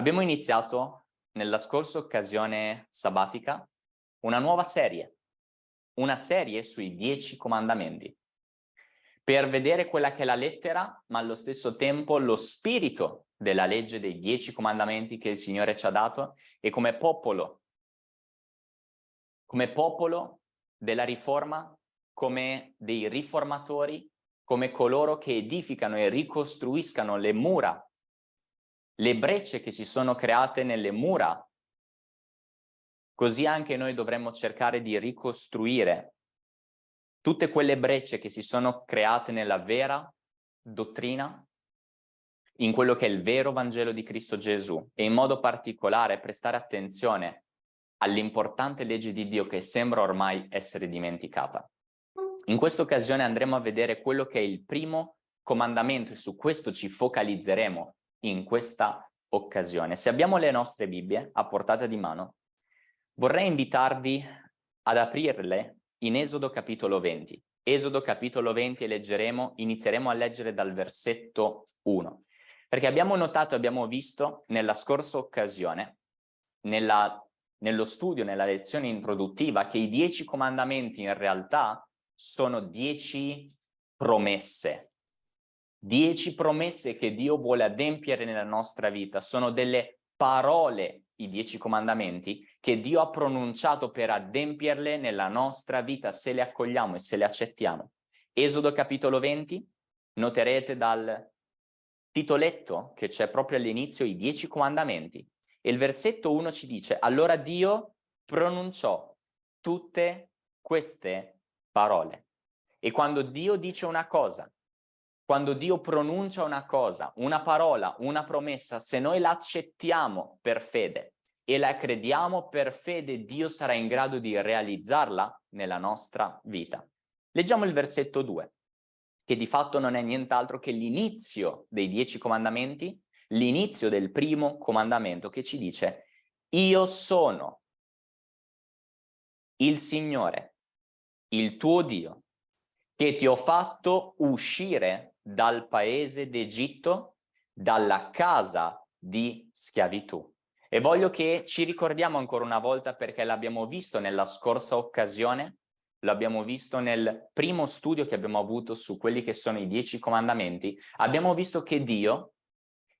Abbiamo iniziato nella scorsa occasione sabbatica una nuova serie, una serie sui dieci comandamenti, per vedere quella che è la lettera, ma allo stesso tempo lo spirito della legge dei dieci comandamenti che il Signore ci ha dato e come popolo, come popolo della riforma, come dei riformatori, come coloro che edificano e ricostruiscano le mura le brecce che si sono create nelle mura, così anche noi dovremmo cercare di ricostruire tutte quelle brecce che si sono create nella vera dottrina, in quello che è il vero Vangelo di Cristo Gesù e in modo particolare prestare attenzione all'importante legge di Dio che sembra ormai essere dimenticata. In questa occasione andremo a vedere quello che è il primo comandamento e su questo ci focalizzeremo in questa occasione. Se abbiamo le nostre Bibbie a portata di mano, vorrei invitarvi ad aprirle in Esodo capitolo 20. Esodo capitolo 20 e leggeremo, inizieremo a leggere dal versetto 1. Perché abbiamo notato, abbiamo visto nella scorsa occasione, nella, nello studio, nella lezione introduttiva, che i dieci comandamenti in realtà sono dieci promesse, Dieci promesse che Dio vuole adempiere nella nostra vita sono delle parole, i dieci comandamenti, che Dio ha pronunciato per adempierle nella nostra vita se le accogliamo e se le accettiamo. Esodo capitolo 20, noterete dal titoletto che c'è proprio all'inizio i dieci comandamenti e il versetto 1 ci dice allora Dio pronunciò tutte queste parole e quando Dio dice una cosa quando Dio pronuncia una cosa, una parola, una promessa, se noi la accettiamo per fede e la crediamo per fede, Dio sarà in grado di realizzarla nella nostra vita. Leggiamo il versetto 2, che di fatto non è nient'altro che l'inizio dei dieci comandamenti, l'inizio del primo comandamento che ci dice io sono il Signore, il tuo Dio, che ti ho fatto uscire dal paese d'Egitto, dalla casa di schiavitù. E voglio che ci ricordiamo ancora una volta perché l'abbiamo visto nella scorsa occasione, l'abbiamo visto nel primo studio che abbiamo avuto su quelli che sono i dieci comandamenti, abbiamo visto che Dio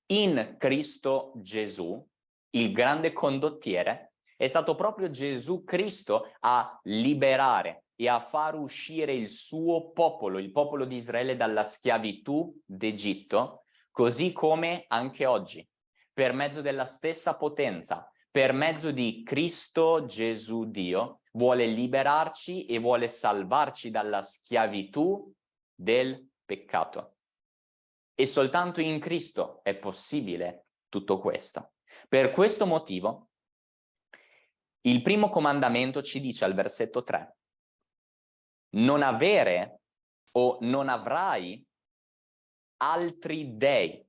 in Cristo Gesù, il grande condottiere, è stato proprio Gesù Cristo a liberare e a far uscire il suo popolo, il popolo di Israele, dalla schiavitù d'Egitto, così come anche oggi, per mezzo della stessa potenza, per mezzo di Cristo Gesù Dio, vuole liberarci e vuole salvarci dalla schiavitù del peccato. E soltanto in Cristo è possibile tutto questo. Per questo motivo, il primo comandamento ci dice al versetto 3, non avere o non avrai altri dei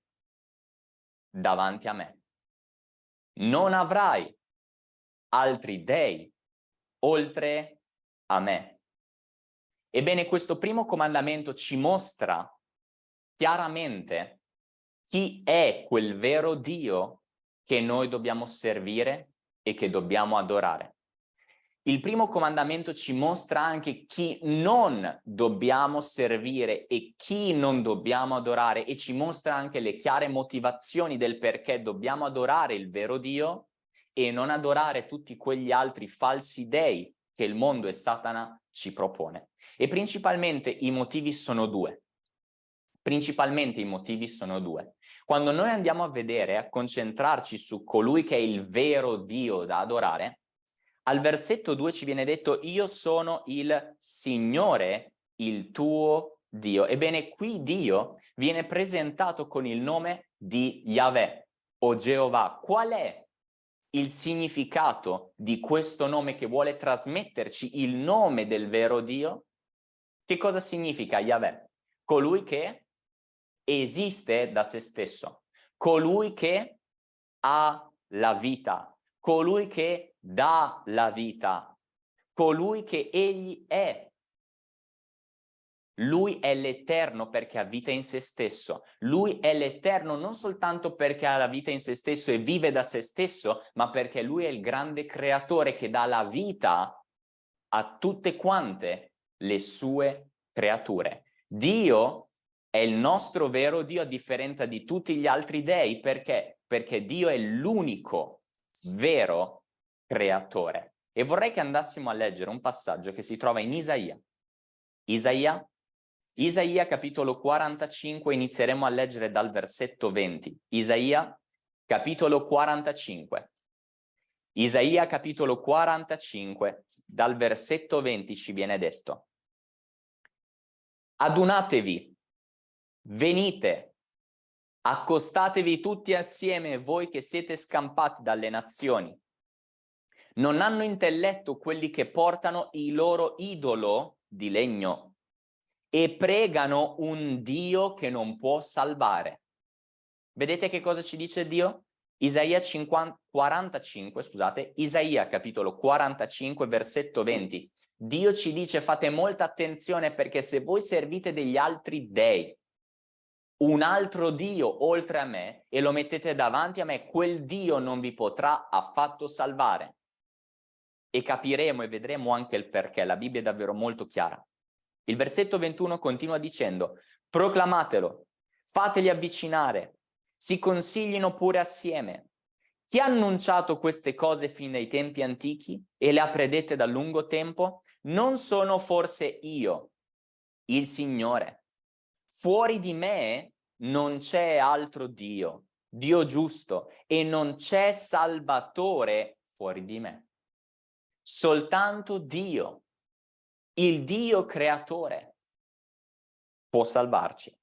davanti a me. Non avrai altri dei oltre a me. Ebbene, questo primo comandamento ci mostra chiaramente chi è quel vero Dio che noi dobbiamo servire e che dobbiamo adorare. Il primo comandamento ci mostra anche chi non dobbiamo servire e chi non dobbiamo adorare e ci mostra anche le chiare motivazioni del perché dobbiamo adorare il vero Dio e non adorare tutti quegli altri falsi dei che il mondo e Satana ci propone. E principalmente i motivi sono due. Principalmente i motivi sono due. Quando noi andiamo a vedere, a concentrarci su colui che è il vero Dio da adorare, al versetto 2 ci viene detto io sono il Signore, il tuo Dio. Ebbene qui Dio viene presentato con il nome di Yahweh o Geova. Qual è il significato di questo nome che vuole trasmetterci il nome del vero Dio? Che cosa significa Yahweh? Colui che esiste da se stesso, colui che ha la vita, colui che dà la vita, colui che egli è. Lui è l'eterno perché ha vita in se stesso. Lui è l'eterno non soltanto perché ha la vita in se stesso e vive da se stesso, ma perché lui è il grande creatore che dà la vita a tutte quante le sue creature. Dio è il nostro vero Dio a differenza di tutti gli altri dei. Perché? Perché Dio è l'unico vero creatore. E vorrei che andassimo a leggere un passaggio che si trova in Isaia. Isaia, Isaia capitolo 45, inizieremo a leggere dal versetto 20. Isaia capitolo 45. Isaia capitolo 45, dal versetto 20 ci viene detto. Adunatevi, venite, accostatevi tutti assieme voi che siete scampati dalle nazioni. Non hanno intelletto quelli che portano il loro idolo di legno e pregano un Dio che non può salvare. Vedete che cosa ci dice Dio? Isaia 50, 45, scusate, Isaia capitolo 45 versetto 20. Dio ci dice fate molta attenzione perché se voi servite degli altri dei, un altro Dio oltre a me e lo mettete davanti a me, quel Dio non vi potrà affatto salvare e capiremo e vedremo anche il perché, la Bibbia è davvero molto chiara. Il versetto 21 continua dicendo, proclamatelo, fateli avvicinare, si consiglino pure assieme. Chi ha annunciato queste cose fin dai tempi antichi e le ha predette da lungo tempo? Non sono forse io, il Signore. Fuori di me non c'è altro Dio, Dio giusto, e non c'è Salvatore fuori di me soltanto Dio, il Dio creatore, può salvarci.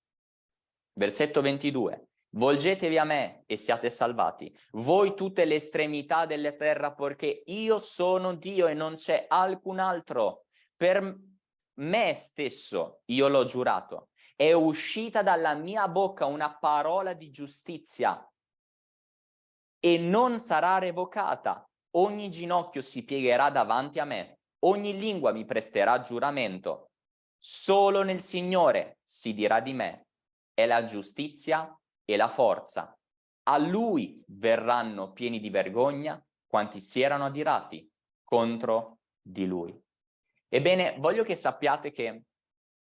Versetto 22. Volgetevi a me e siate salvati, voi tutte le estremità della terra, perché io sono Dio e non c'è alcun altro. Per me stesso io l'ho giurato. È uscita dalla mia bocca una parola di giustizia e non sarà revocata ogni ginocchio si piegherà davanti a me, ogni lingua mi presterà giuramento. Solo nel Signore si dirà di me, è la giustizia e la forza. A Lui verranno pieni di vergogna quanti si erano adirati contro di Lui. Ebbene, voglio che sappiate che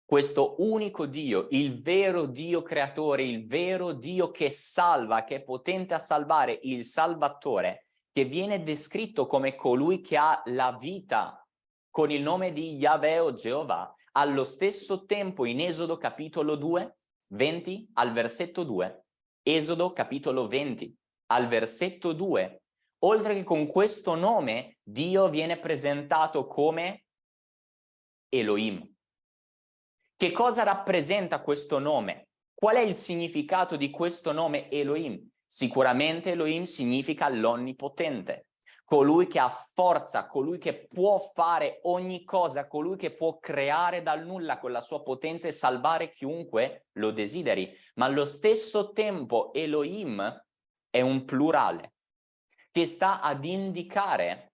questo unico Dio, il vero Dio creatore, il vero Dio che salva, che è potente a salvare, il Salvatore, che viene descritto come colui che ha la vita con il nome di Yahweh o Geova, allo stesso tempo in Esodo capitolo 2, 20 al versetto 2, Esodo capitolo 20 al versetto 2, oltre che con questo nome Dio viene presentato come Elohim. Che cosa rappresenta questo nome? Qual è il significato di questo nome Elohim? Sicuramente Elohim significa l'onnipotente, colui che ha forza, colui che può fare ogni cosa, colui che può creare dal nulla con la sua potenza e salvare chiunque lo desideri. Ma allo stesso tempo Elohim è un plurale che sta ad indicare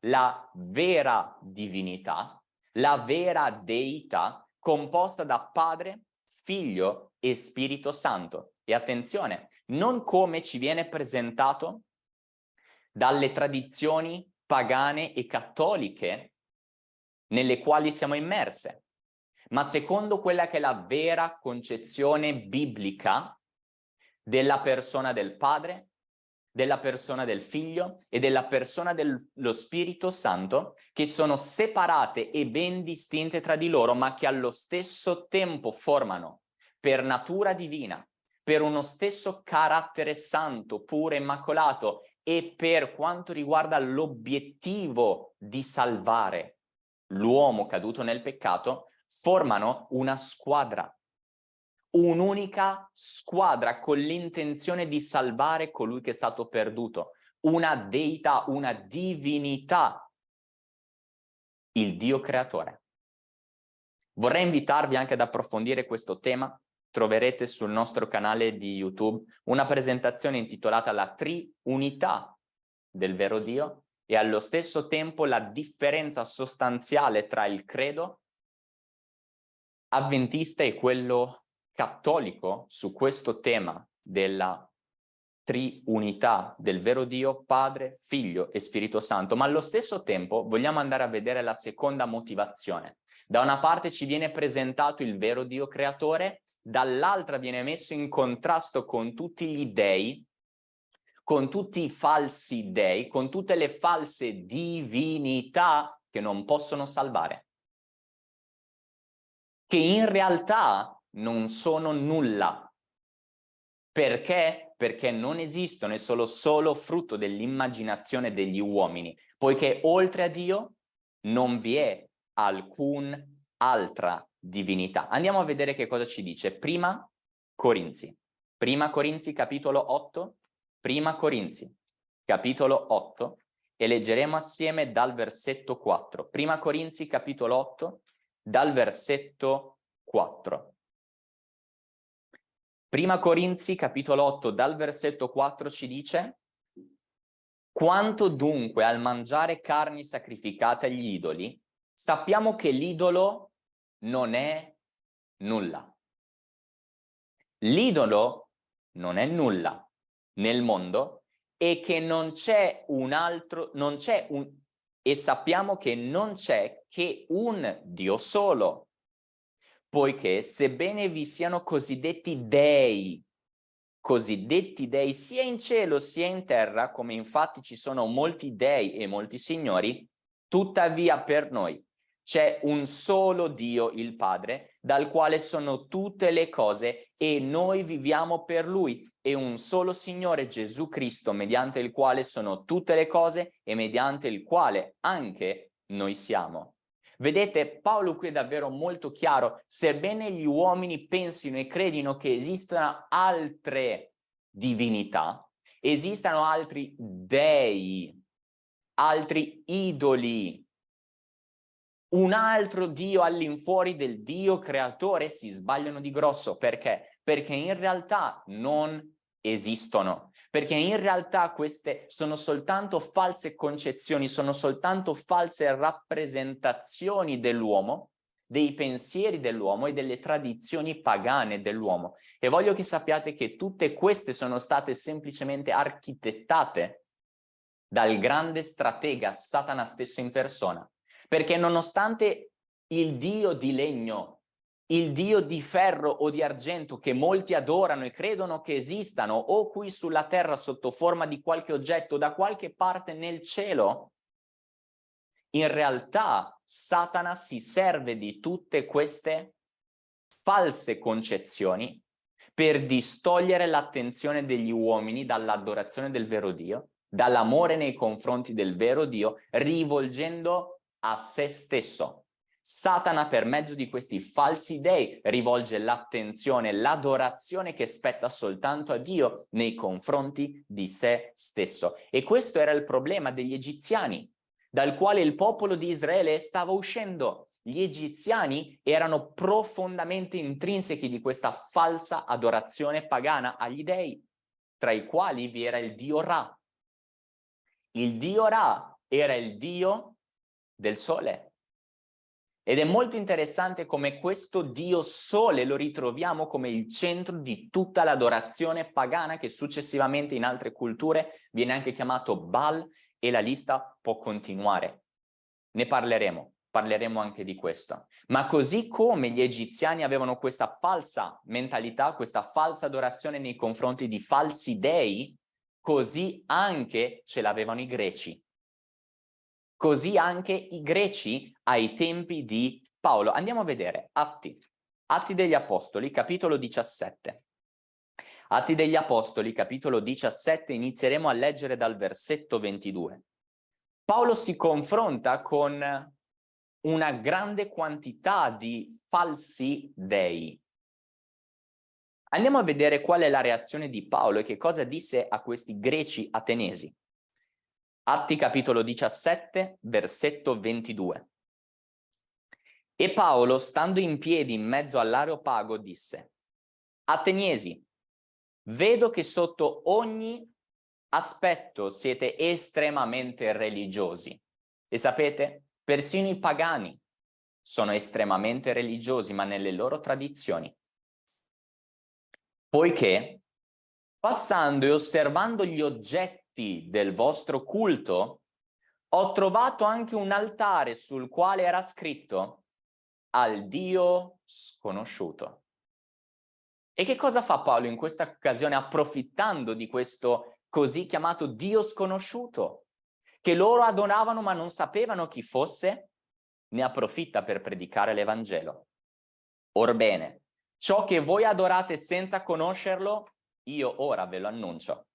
la vera divinità, la vera deità composta da Padre, Figlio e Spirito Santo. E attenzione, non come ci viene presentato dalle tradizioni pagane e cattoliche nelle quali siamo immerse, ma secondo quella che è la vera concezione biblica della persona del Padre, della persona del Figlio e della persona dello Spirito Santo, che sono separate e ben distinte tra di loro, ma che allo stesso tempo formano per natura divina per uno stesso carattere santo, puro, immacolato e per quanto riguarda l'obiettivo di salvare l'uomo caduto nel peccato, formano una squadra, un'unica squadra con l'intenzione di salvare colui che è stato perduto, una deità, una divinità, il Dio creatore. Vorrei invitarvi anche ad approfondire questo tema troverete sul nostro canale di YouTube una presentazione intitolata La Triunità del vero Dio e allo stesso tempo la differenza sostanziale tra il credo avventista e quello cattolico su questo tema della triunità del vero Dio, Padre, Figlio e Spirito Santo, ma allo stesso tempo vogliamo andare a vedere la seconda motivazione. Da una parte ci viene presentato il vero Dio creatore, dall'altra viene messo in contrasto con tutti gli dei, con tutti i falsi dei, con tutte le false divinità che non possono salvare, che in realtà non sono nulla. Perché? perché non esistono e sono solo frutto dell'immaginazione degli uomini, poiché oltre a Dio non vi è alcun altra divinità. Andiamo a vedere che cosa ci dice. Prima Corinzi. Prima Corinzi capitolo 8. Prima Corinzi capitolo 8 e leggeremo assieme dal versetto 4. Prima Corinzi capitolo 8 dal versetto 4. Prima Corinzi, capitolo 8, dal versetto 4 ci dice Quanto dunque al mangiare carni sacrificate agli idoli, sappiamo che l'idolo non è nulla. L'idolo non è nulla nel mondo e che non c'è un altro, non c'è un, e sappiamo che non c'è che un Dio solo, poiché sebbene vi siano cosiddetti dei, cosiddetti dei sia in cielo sia in terra, come infatti ci sono molti dei e molti signori, tuttavia per noi c'è un solo Dio, il Padre, dal quale sono tutte le cose e noi viviamo per Lui, e un solo Signore Gesù Cristo, mediante il quale sono tutte le cose e mediante il quale anche noi siamo. Vedete, Paolo qui è davvero molto chiaro, sebbene gli uomini pensino e credino che esistano altre divinità, esistano altri dei, altri idoli, un altro Dio all'infuori del Dio creatore, si sbagliano di grosso. Perché? Perché in realtà non esistono perché in realtà queste sono soltanto false concezioni, sono soltanto false rappresentazioni dell'uomo, dei pensieri dell'uomo e delle tradizioni pagane dell'uomo. E voglio che sappiate che tutte queste sono state semplicemente architettate dal grande stratega Satana stesso in persona, perché nonostante il dio di legno il dio di ferro o di argento che molti adorano e credono che esistano o qui sulla terra sotto forma di qualche oggetto da qualche parte nel cielo, in realtà Satana si serve di tutte queste false concezioni per distogliere l'attenzione degli uomini dall'adorazione del vero Dio, dall'amore nei confronti del vero Dio, rivolgendo a se stesso. Satana per mezzo di questi falsi dei rivolge l'attenzione, l'adorazione che spetta soltanto a Dio nei confronti di se stesso. E questo era il problema degli egiziani, dal quale il popolo di Israele stava uscendo. Gli egiziani erano profondamente intrinsechi di questa falsa adorazione pagana agli dei, tra i quali vi era il dio Ra. Il dio Ra era il dio del sole, ed è molto interessante come questo dio sole lo ritroviamo come il centro di tutta l'adorazione pagana che successivamente in altre culture viene anche chiamato Baal e la lista può continuare. Ne parleremo, parleremo anche di questo. Ma così come gli egiziani avevano questa falsa mentalità, questa falsa adorazione nei confronti di falsi dei, così anche ce l'avevano i greci. Così anche i greci ai tempi di Paolo. Andiamo a vedere Atti, Atti degli Apostoli, capitolo 17. Atti degli Apostoli, capitolo 17, inizieremo a leggere dal versetto 22. Paolo si confronta con una grande quantità di falsi dei. Andiamo a vedere qual è la reazione di Paolo e che cosa disse a questi greci atenesi. Atti capitolo 17, versetto 22. E Paolo, stando in piedi in mezzo all'areopago, disse, Ateniesi, vedo che sotto ogni aspetto siete estremamente religiosi. E sapete, persino i pagani sono estremamente religiosi, ma nelle loro tradizioni. Poiché, passando e osservando gli oggetti del vostro culto, ho trovato anche un altare sul quale era scritto al Dio sconosciuto. E che cosa fa Paolo in questa occasione approfittando di questo così chiamato Dio sconosciuto, che loro adoravano ma non sapevano chi fosse? Ne approfitta per predicare l'Evangelo. Orbene, ciò che voi adorate senza conoscerlo, io ora ve lo annuncio.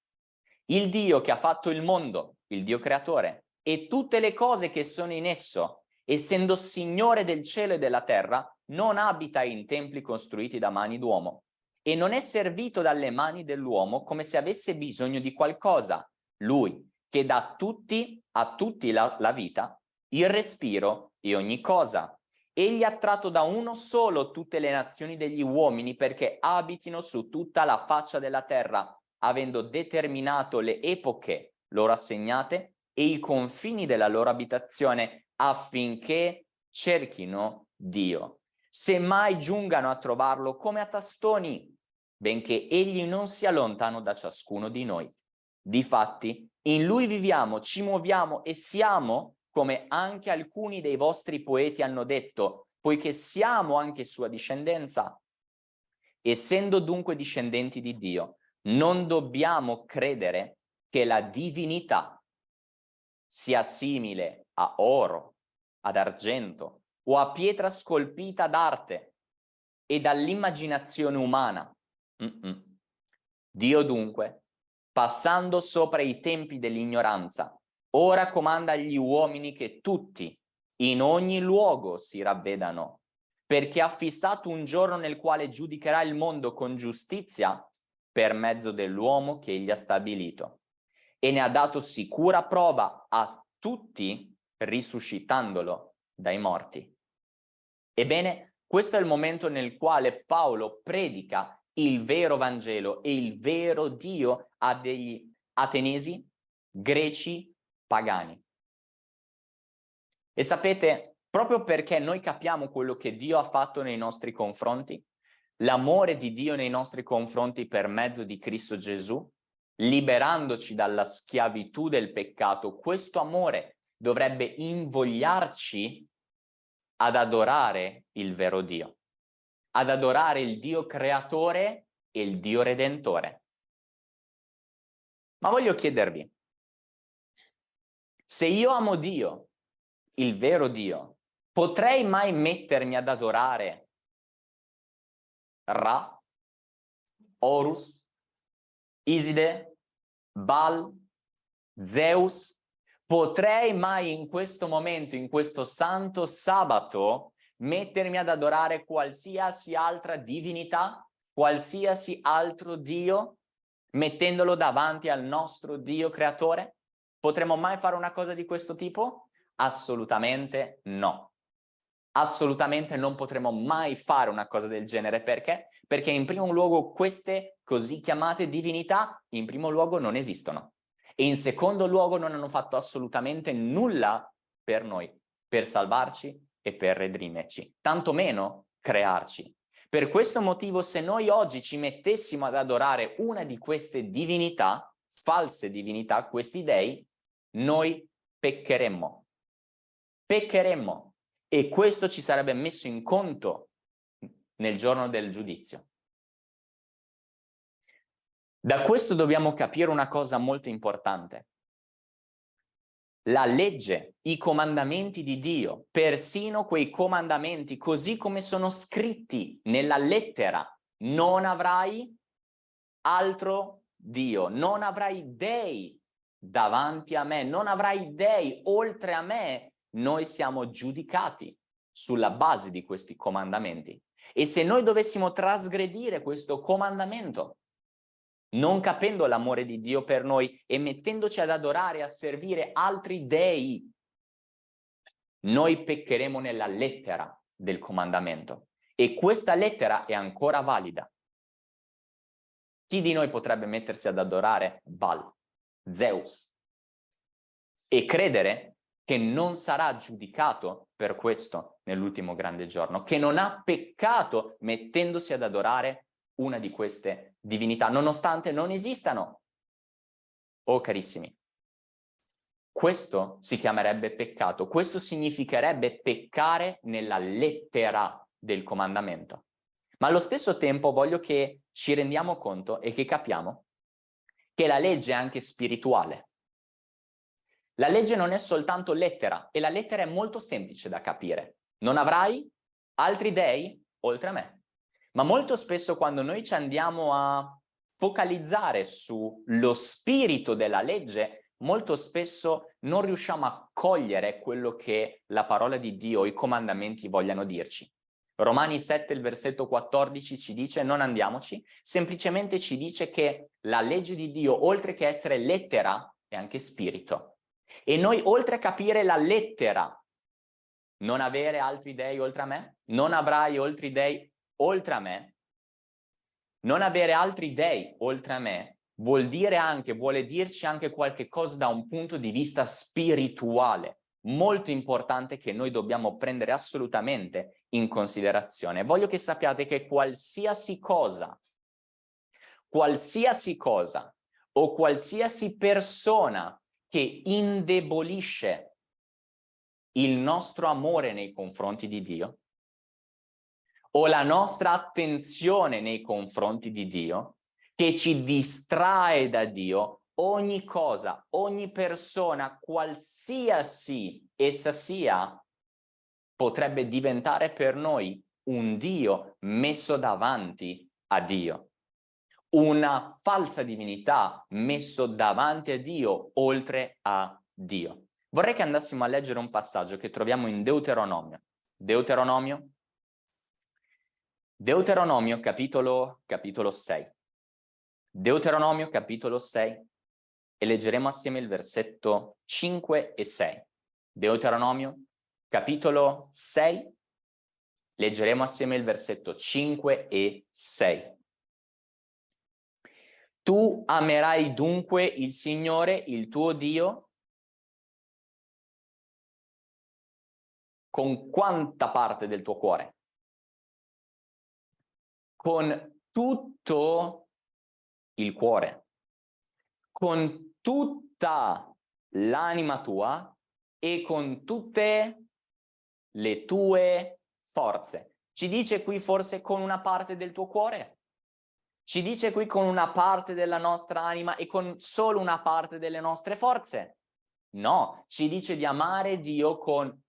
Il Dio che ha fatto il mondo, il Dio creatore, e tutte le cose che sono in esso, essendo Signore del cielo e della terra, non abita in templi costruiti da mani d'uomo, e non è servito dalle mani dell'uomo come se avesse bisogno di qualcosa. Lui, che dà tutti, a tutti la, la vita, il respiro e ogni cosa. Egli ha tratto da uno solo tutte le nazioni degli uomini perché abitino su tutta la faccia della terra, avendo determinato le epoche loro assegnate e i confini della loro abitazione affinché cerchino Dio se mai giungano a trovarlo come a tastoni, benché egli non sia lontano da ciascuno di noi. Difatti, in lui viviamo, ci muoviamo e siamo, come anche alcuni dei vostri poeti hanno detto, poiché siamo anche sua discendenza. Essendo dunque discendenti di Dio, non dobbiamo credere che la divinità sia simile a oro, ad argento, o a pietra scolpita d'arte e dall'immaginazione umana. Mm -mm. Dio dunque, passando sopra i tempi dell'ignoranza, ora comanda agli uomini che tutti, in ogni luogo, si ravvedano, perché ha fissato un giorno nel quale giudicherà il mondo con giustizia per mezzo dell'uomo che egli ha stabilito e ne ha dato sicura prova a tutti risuscitandolo dai morti. Ebbene, questo è il momento nel quale Paolo predica il vero Vangelo e il vero Dio a degli atenesi, greci, pagani. E sapete, proprio perché noi capiamo quello che Dio ha fatto nei nostri confronti, l'amore di Dio nei nostri confronti per mezzo di Cristo Gesù, liberandoci dalla schiavitù del peccato, questo amore dovrebbe invogliarci ad adorare il vero Dio, ad adorare il Dio creatore e il Dio redentore. Ma voglio chiedervi, se io amo Dio, il vero Dio, potrei mai mettermi ad adorare Ra, Horus, Iside, Baal, Zeus, potrei mai in questo momento, in questo santo sabato, mettermi ad adorare qualsiasi altra divinità, qualsiasi altro Dio, mettendolo davanti al nostro Dio creatore? Potremmo mai fare una cosa di questo tipo? Assolutamente no. Assolutamente non potremo mai fare una cosa del genere. Perché? Perché in primo luogo queste così chiamate divinità in primo luogo non esistono e in secondo luogo non hanno fatto assolutamente nulla per noi, per salvarci e per redimerci, tantomeno crearci. Per questo motivo se noi oggi ci mettessimo ad adorare una di queste divinità, false divinità, questi dei, noi peccheremmo. Peccheremmo e questo ci sarebbe messo in conto nel giorno del giudizio. Da questo dobbiamo capire una cosa molto importante. La legge, i comandamenti di Dio, persino quei comandamenti così come sono scritti nella lettera, non avrai altro Dio, non avrai dei davanti a me, non avrai dei oltre a me, noi siamo giudicati sulla base di questi comandamenti. E se noi dovessimo trasgredire questo comandamento, non capendo l'amore di Dio per noi e mettendoci ad adorare e a servire altri dei, noi peccheremo nella lettera del comandamento. E questa lettera è ancora valida. Chi di noi potrebbe mettersi ad adorare Baal, Zeus, e credere che non sarà giudicato per questo? nell'ultimo grande giorno, che non ha peccato mettendosi ad adorare una di queste divinità, nonostante non esistano. Oh carissimi, questo si chiamerebbe peccato, questo significherebbe peccare nella lettera del comandamento. Ma allo stesso tempo voglio che ci rendiamo conto e che capiamo che la legge è anche spirituale. La legge non è soltanto lettera e la lettera è molto semplice da capire. Non avrai altri dei oltre a me. Ma molto spesso quando noi ci andiamo a focalizzare sullo spirito della legge, molto spesso non riusciamo a cogliere quello che la parola di Dio, i comandamenti vogliano dirci. Romani 7, il versetto 14 ci dice non andiamoci, semplicemente ci dice che la legge di Dio, oltre che essere lettera, è anche spirito. E noi, oltre a capire la lettera, non avere altri dei oltre a me, non avrai altri dei oltre a me, non avere altri dei oltre a me, vuol dire anche, vuole dirci anche qualche cosa da un punto di vista spirituale, molto importante che noi dobbiamo prendere assolutamente in considerazione. Voglio che sappiate che qualsiasi cosa, qualsiasi cosa o qualsiasi persona che indebolisce il nostro amore nei confronti di Dio o la nostra attenzione nei confronti di Dio che ci distrae da Dio ogni cosa, ogni persona, qualsiasi essa sia, potrebbe diventare per noi un Dio messo davanti a Dio una falsa divinità messo davanti a Dio oltre a Dio. Vorrei che andassimo a leggere un passaggio che troviamo in Deuteronomio. Deuteronomio? Deuteronomio capitolo, capitolo 6. Deuteronomio capitolo 6 e leggeremo assieme il versetto 5 e 6. Deuteronomio capitolo 6, leggeremo assieme il versetto 5 e 6. Tu amerai dunque il Signore, il tuo Dio, con quanta parte del tuo cuore? Con tutto il cuore, con tutta l'anima tua e con tutte le tue forze. Ci dice qui forse con una parte del tuo cuore? Ci dice qui con una parte della nostra anima e con solo una parte delle nostre forze? No, ci dice di amare Dio con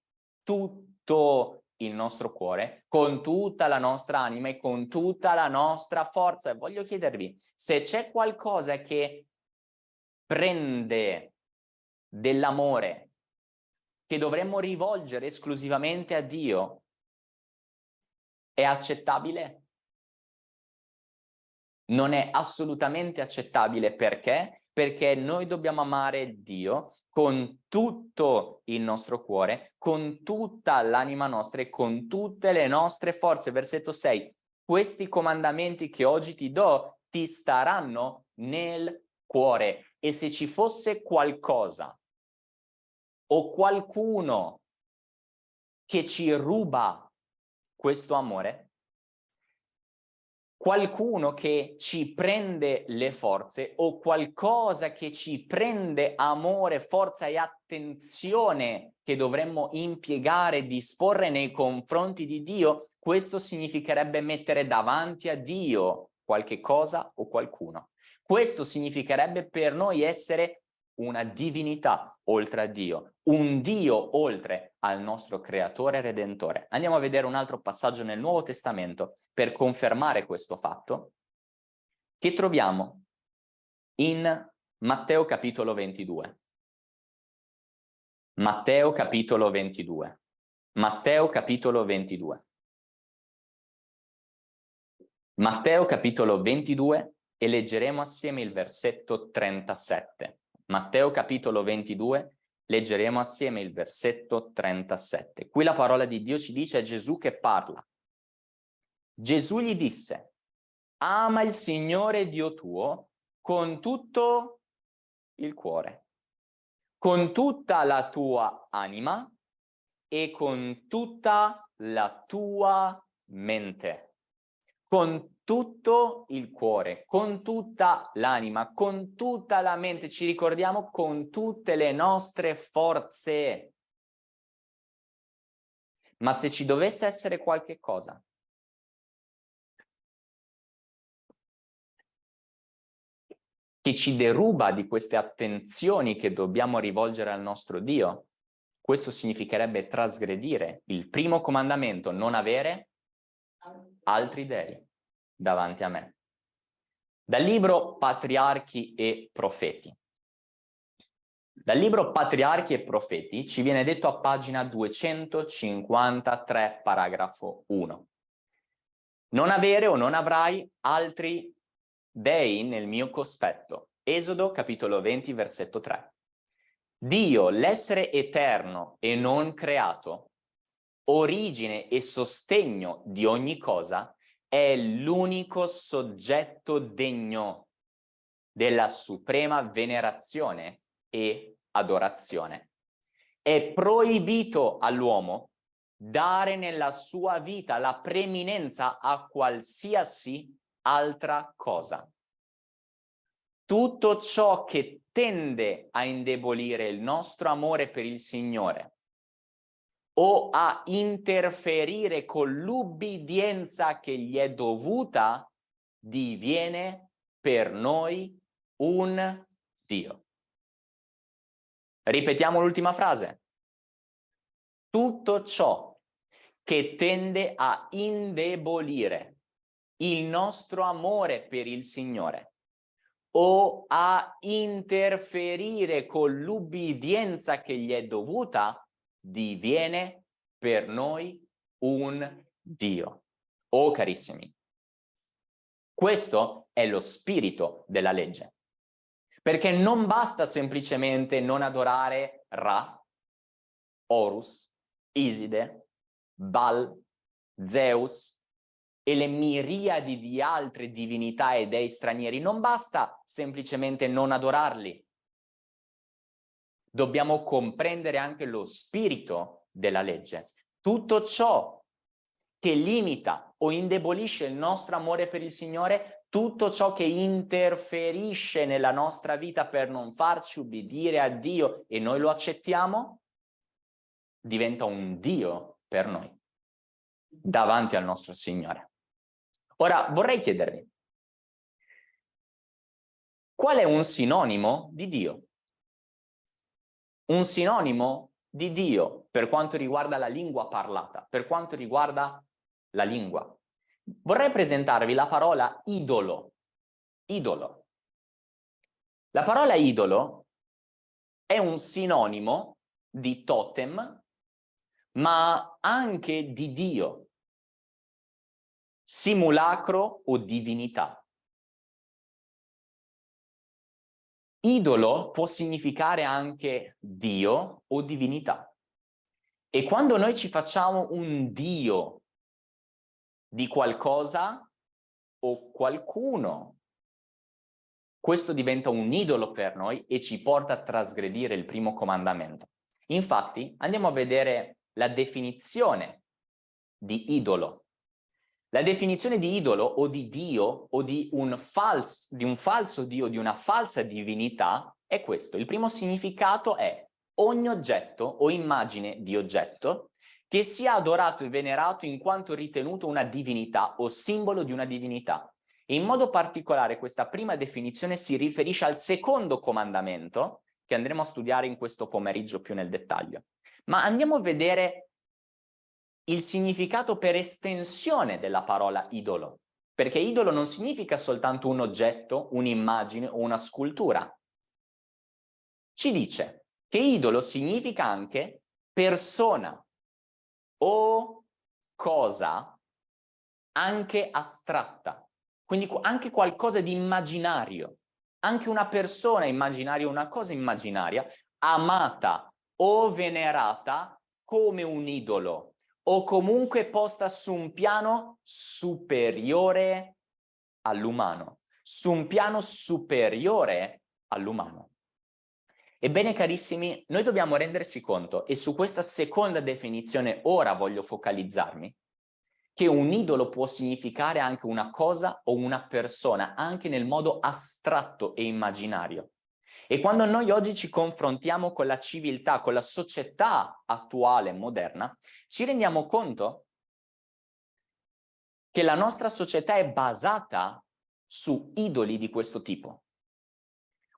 tutto il nostro cuore, con tutta la nostra anima e con tutta la nostra forza. E voglio chiedervi, se c'è qualcosa che prende dell'amore che dovremmo rivolgere esclusivamente a Dio, è accettabile? Non è assolutamente accettabile perché? Perché noi dobbiamo amare Dio con tutto il nostro cuore, con tutta l'anima nostra e con tutte le nostre forze. Versetto 6. Questi comandamenti che oggi ti do ti staranno nel cuore e se ci fosse qualcosa o qualcuno che ci ruba questo amore, qualcuno che ci prende le forze o qualcosa che ci prende amore, forza e attenzione che dovremmo impiegare, disporre nei confronti di Dio, questo significherebbe mettere davanti a Dio qualche cosa o qualcuno. Questo significherebbe per noi essere una divinità oltre a Dio, un Dio oltre al nostro creatore e redentore. Andiamo a vedere un altro passaggio nel Nuovo Testamento per confermare questo fatto, che troviamo in Matteo capitolo 22. Matteo capitolo 22. Matteo capitolo 22. Matteo capitolo 22 e leggeremo assieme il versetto 37. Matteo capitolo 22, leggeremo assieme il versetto 37. Qui la parola di Dio ci dice è Gesù che parla. Gesù gli disse, ama il Signore Dio tuo con tutto il cuore, con tutta la tua anima e con tutta la tua mente, con tutto il cuore, con tutta l'anima, con tutta la mente, ci ricordiamo con tutte le nostre forze. Ma se ci dovesse essere qualche cosa che ci deruba di queste attenzioni che dobbiamo rivolgere al nostro Dio, questo significherebbe trasgredire il primo comandamento, non avere altri dei davanti a me. Dal libro Patriarchi e Profeti. Dal libro Patriarchi e Profeti ci viene detto a pagina 253, paragrafo 1. Non avere o non avrai altri dei nel mio cospetto. Esodo capitolo 20 versetto 3. Dio, l'essere eterno e non creato, origine e sostegno di ogni cosa, è l'unico soggetto degno della suprema venerazione e adorazione. È proibito all'uomo dare nella sua vita la preminenza a qualsiasi altra cosa. Tutto ciò che tende a indebolire il nostro amore per il Signore o a interferire con l'ubbidienza che gli è dovuta, diviene per noi un Dio. Ripetiamo l'ultima frase. Tutto ciò che tende a indebolire il nostro amore per il Signore o a interferire con l'ubbidienza che gli è dovuta, diviene per noi un Dio. Oh carissimi, questo è lo spirito della legge. Perché non basta semplicemente non adorare Ra, Horus, Iside, Baal, Zeus, e le miriadi di altre divinità e dei stranieri. Non basta semplicemente non adorarli. Dobbiamo comprendere anche lo spirito della legge. Tutto ciò che limita o indebolisce il nostro amore per il Signore, tutto ciò che interferisce nella nostra vita per non farci ubbidire a Dio e noi lo accettiamo, diventa un Dio per noi, davanti al nostro Signore. Ora vorrei chiedervi, qual è un sinonimo di Dio? Un sinonimo di Dio per quanto riguarda la lingua parlata, per quanto riguarda la lingua. Vorrei presentarvi la parola idolo. Idolo. La parola idolo è un sinonimo di totem, ma anche di Dio simulacro o divinità. Idolo può significare anche Dio o divinità. E quando noi ci facciamo un Dio di qualcosa o qualcuno, questo diventa un idolo per noi e ci porta a trasgredire il primo comandamento. Infatti andiamo a vedere la definizione di idolo la definizione di idolo o di Dio o di un, fals di un falso Dio, di una falsa divinità è questo. Il primo significato è ogni oggetto o immagine di oggetto che sia adorato e venerato in quanto ritenuto una divinità o simbolo di una divinità. In modo particolare questa prima definizione si riferisce al secondo comandamento che andremo a studiare in questo pomeriggio più nel dettaglio. Ma andiamo a vedere il significato per estensione della parola idolo, perché idolo non significa soltanto un oggetto, un'immagine o una scultura. Ci dice che idolo significa anche persona o cosa anche astratta, quindi anche qualcosa di immaginario, anche una persona immaginaria, una cosa immaginaria, amata o venerata come un idolo o comunque posta su un piano superiore all'umano, su un piano superiore all'umano. Ebbene carissimi, noi dobbiamo rendersi conto, e su questa seconda definizione ora voglio focalizzarmi, che un idolo può significare anche una cosa o una persona, anche nel modo astratto e immaginario. E quando noi oggi ci confrontiamo con la civiltà, con la società attuale, moderna, ci rendiamo conto che la nostra società è basata su idoli di questo tipo.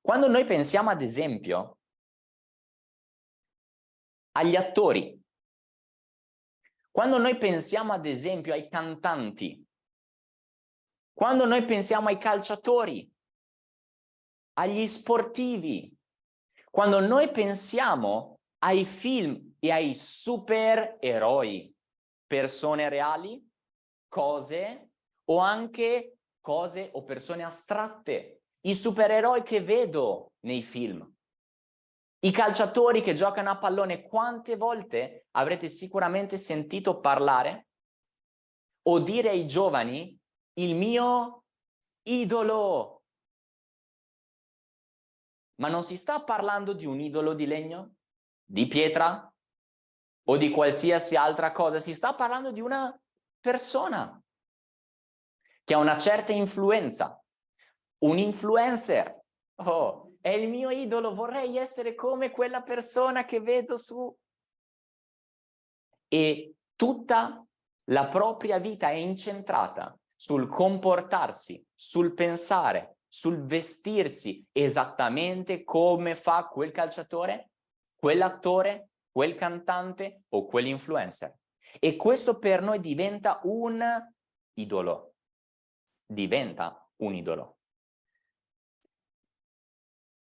Quando noi pensiamo ad esempio agli attori, quando noi pensiamo ad esempio ai cantanti, quando noi pensiamo ai calciatori, agli sportivi, quando noi pensiamo ai film e ai supereroi, persone reali, cose o anche cose o persone astratte, i supereroi che vedo nei film, i calciatori che giocano a pallone, quante volte avrete sicuramente sentito parlare o dire ai giovani il mio idolo. Ma non si sta parlando di un idolo di legno, di pietra? O di qualsiasi altra cosa, si sta parlando di una persona che ha una certa influenza, un influencer. Oh, è il mio idolo, vorrei essere come quella persona che vedo su... E tutta la propria vita è incentrata sul comportarsi, sul pensare, sul vestirsi esattamente come fa quel calciatore, quell'attore, quel cantante o quell'influencer. E questo per noi diventa un idolo. Diventa un idolo.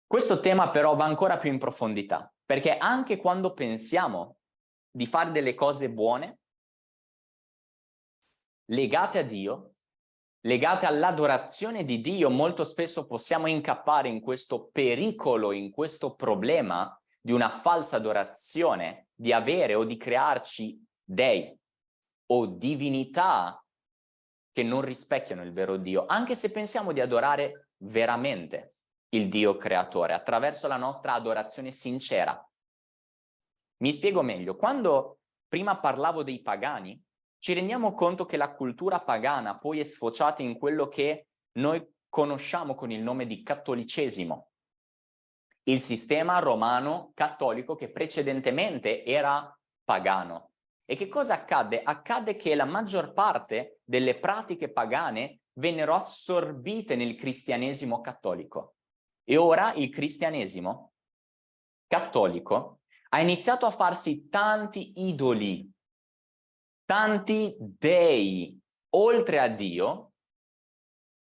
Questo tema però va ancora più in profondità, perché anche quando pensiamo di fare delle cose buone, legate a Dio, legate all'adorazione di Dio, molto spesso possiamo incappare in questo pericolo, in questo problema di una falsa adorazione, di avere o di crearci dei o divinità che non rispecchiano il vero Dio, anche se pensiamo di adorare veramente il Dio creatore, attraverso la nostra adorazione sincera. Mi spiego meglio, quando prima parlavo dei pagani, ci rendiamo conto che la cultura pagana poi è sfociata in quello che noi conosciamo con il nome di cattolicesimo, il sistema romano cattolico che precedentemente era pagano. E che cosa accadde? Accadde che la maggior parte delle pratiche pagane vennero assorbite nel cristianesimo cattolico. E ora il cristianesimo cattolico ha iniziato a farsi tanti idoli, tanti dei, oltre a Dio,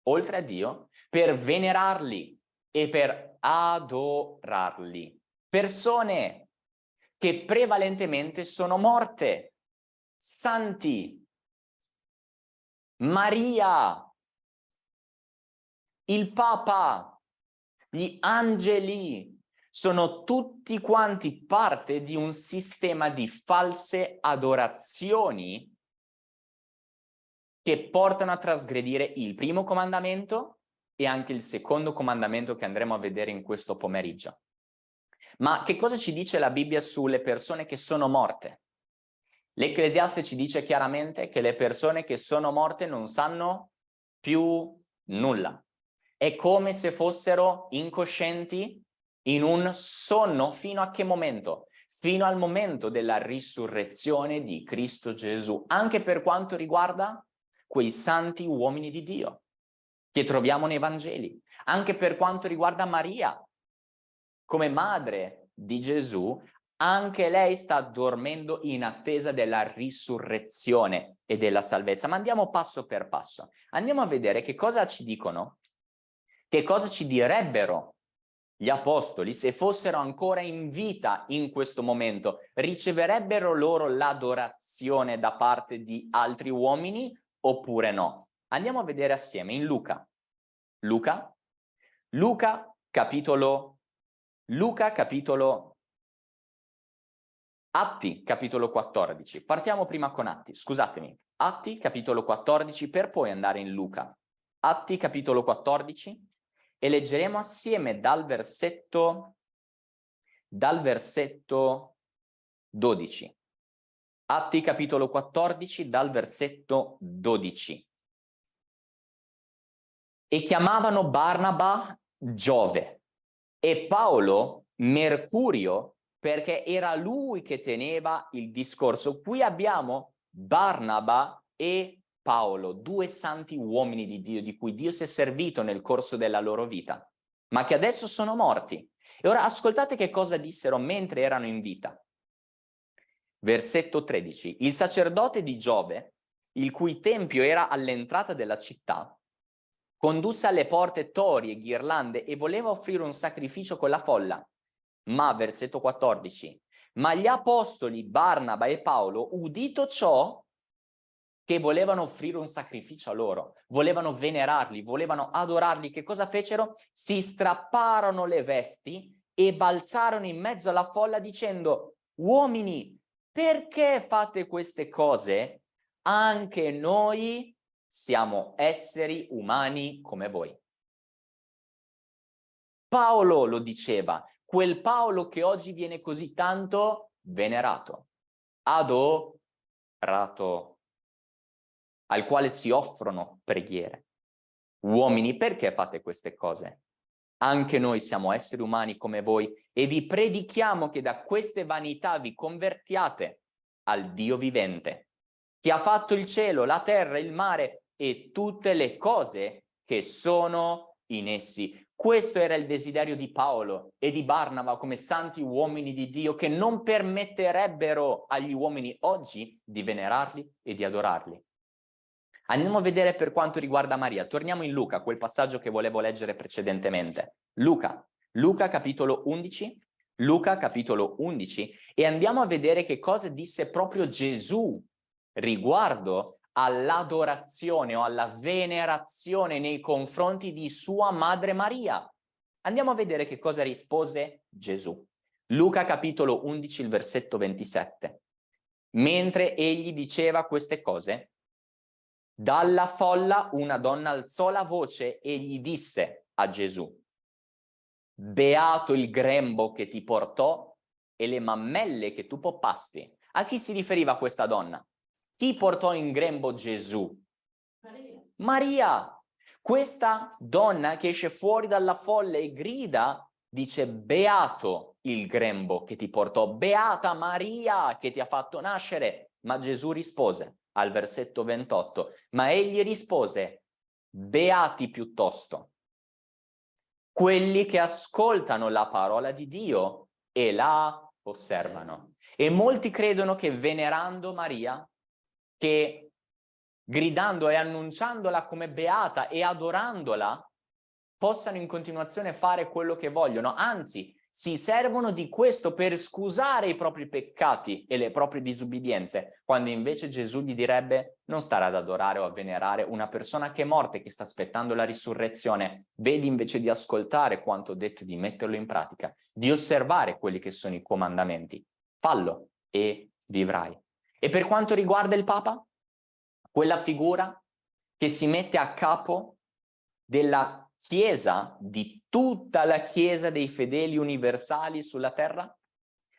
oltre a Dio, per venerarli e per adorarli. Persone che prevalentemente sono morte, santi, Maria, il Papa, gli angeli sono tutti quanti parte di un sistema di false adorazioni che portano a trasgredire il primo comandamento e anche il secondo comandamento che andremo a vedere in questo pomeriggio. Ma che cosa ci dice la Bibbia sulle persone che sono morte? L'Ecclesiaste ci dice chiaramente che le persone che sono morte non sanno più nulla è come se fossero incoscienti in un sonno fino a che momento? Fino al momento della risurrezione di Cristo Gesù, anche per quanto riguarda quei santi uomini di Dio che troviamo nei Vangeli, anche per quanto riguarda Maria, come madre di Gesù, anche lei sta dormendo in attesa della risurrezione e della salvezza. Ma andiamo passo per passo. Andiamo a vedere che cosa ci dicono che cosa ci direbbero gli apostoli se fossero ancora in vita in questo momento? Riceverebbero loro l'adorazione da parte di altri uomini oppure no? Andiamo a vedere assieme in Luca. Luca, Luca capitolo, Luca capitolo Atti, capitolo 14. Partiamo prima con Atti, scusatemi. Atti, capitolo 14, per poi andare in Luca. Atti, capitolo 14, e leggeremo assieme dal versetto dal versetto 12. Atti capitolo 14 dal versetto 12. E chiamavano Barnaba Giove e Paolo Mercurio perché era lui che teneva il discorso. Qui abbiamo Barnaba e Paolo, due santi uomini di Dio, di cui Dio si è servito nel corso della loro vita, ma che adesso sono morti. E ora ascoltate che cosa dissero mentre erano in vita. Versetto 13. Il sacerdote di Giove, il cui tempio era all'entrata della città, condusse alle porte tori e ghirlande e voleva offrire un sacrificio con la folla. Ma, versetto 14, ma gli apostoli Barnaba e Paolo, udito ciò, che volevano offrire un sacrificio a loro, volevano venerarli, volevano adorarli, che cosa fecero? Si strapparono le vesti e balzarono in mezzo alla folla dicendo, uomini, perché fate queste cose? Anche noi siamo esseri umani come voi. Paolo lo diceva, quel Paolo che oggi viene così tanto venerato, adorato, al quale si offrono preghiere. Uomini, perché fate queste cose? Anche noi siamo esseri umani come voi e vi predichiamo che da queste vanità vi convertiate al Dio vivente, che ha fatto il cielo, la terra, il mare e tutte le cose che sono in essi. Questo era il desiderio di Paolo e di Barnaba come santi uomini di Dio che non permetterebbero agli uomini oggi di venerarli e di adorarli. Andiamo a vedere per quanto riguarda Maria. Torniamo in Luca, quel passaggio che volevo leggere precedentemente. Luca, Luca capitolo 11, Luca capitolo 11 e andiamo a vedere che cosa disse proprio Gesù riguardo all'adorazione o alla venerazione nei confronti di sua madre Maria. Andiamo a vedere che cosa rispose Gesù. Luca capitolo 11, il versetto 27. Mentre egli diceva queste cose, dalla folla una donna alzò la voce e gli disse a Gesù, beato il grembo che ti portò e le mammelle che tu poppasti. A chi si riferiva questa donna? Chi portò in grembo Gesù? Maria. Maria. Questa donna che esce fuori dalla folla e grida, dice beato il grembo che ti portò, beata Maria che ti ha fatto nascere. Ma Gesù rispose, al versetto 28, ma egli rispose, beati piuttosto, quelli che ascoltano la parola di Dio e la osservano. E molti credono che venerando Maria, che gridando e annunciandola come beata e adorandola, possano in continuazione fare quello che vogliono, anzi si servono di questo per scusare i propri peccati e le proprie disubbidienze, quando invece Gesù gli direbbe non stare ad adorare o a venerare una persona che è morta e che sta aspettando la risurrezione, vedi invece di ascoltare quanto detto di metterlo in pratica, di osservare quelli che sono i comandamenti, fallo e vivrai. E per quanto riguarda il Papa, quella figura che si mette a capo della Chiesa, di tutta la Chiesa dei fedeli universali sulla terra?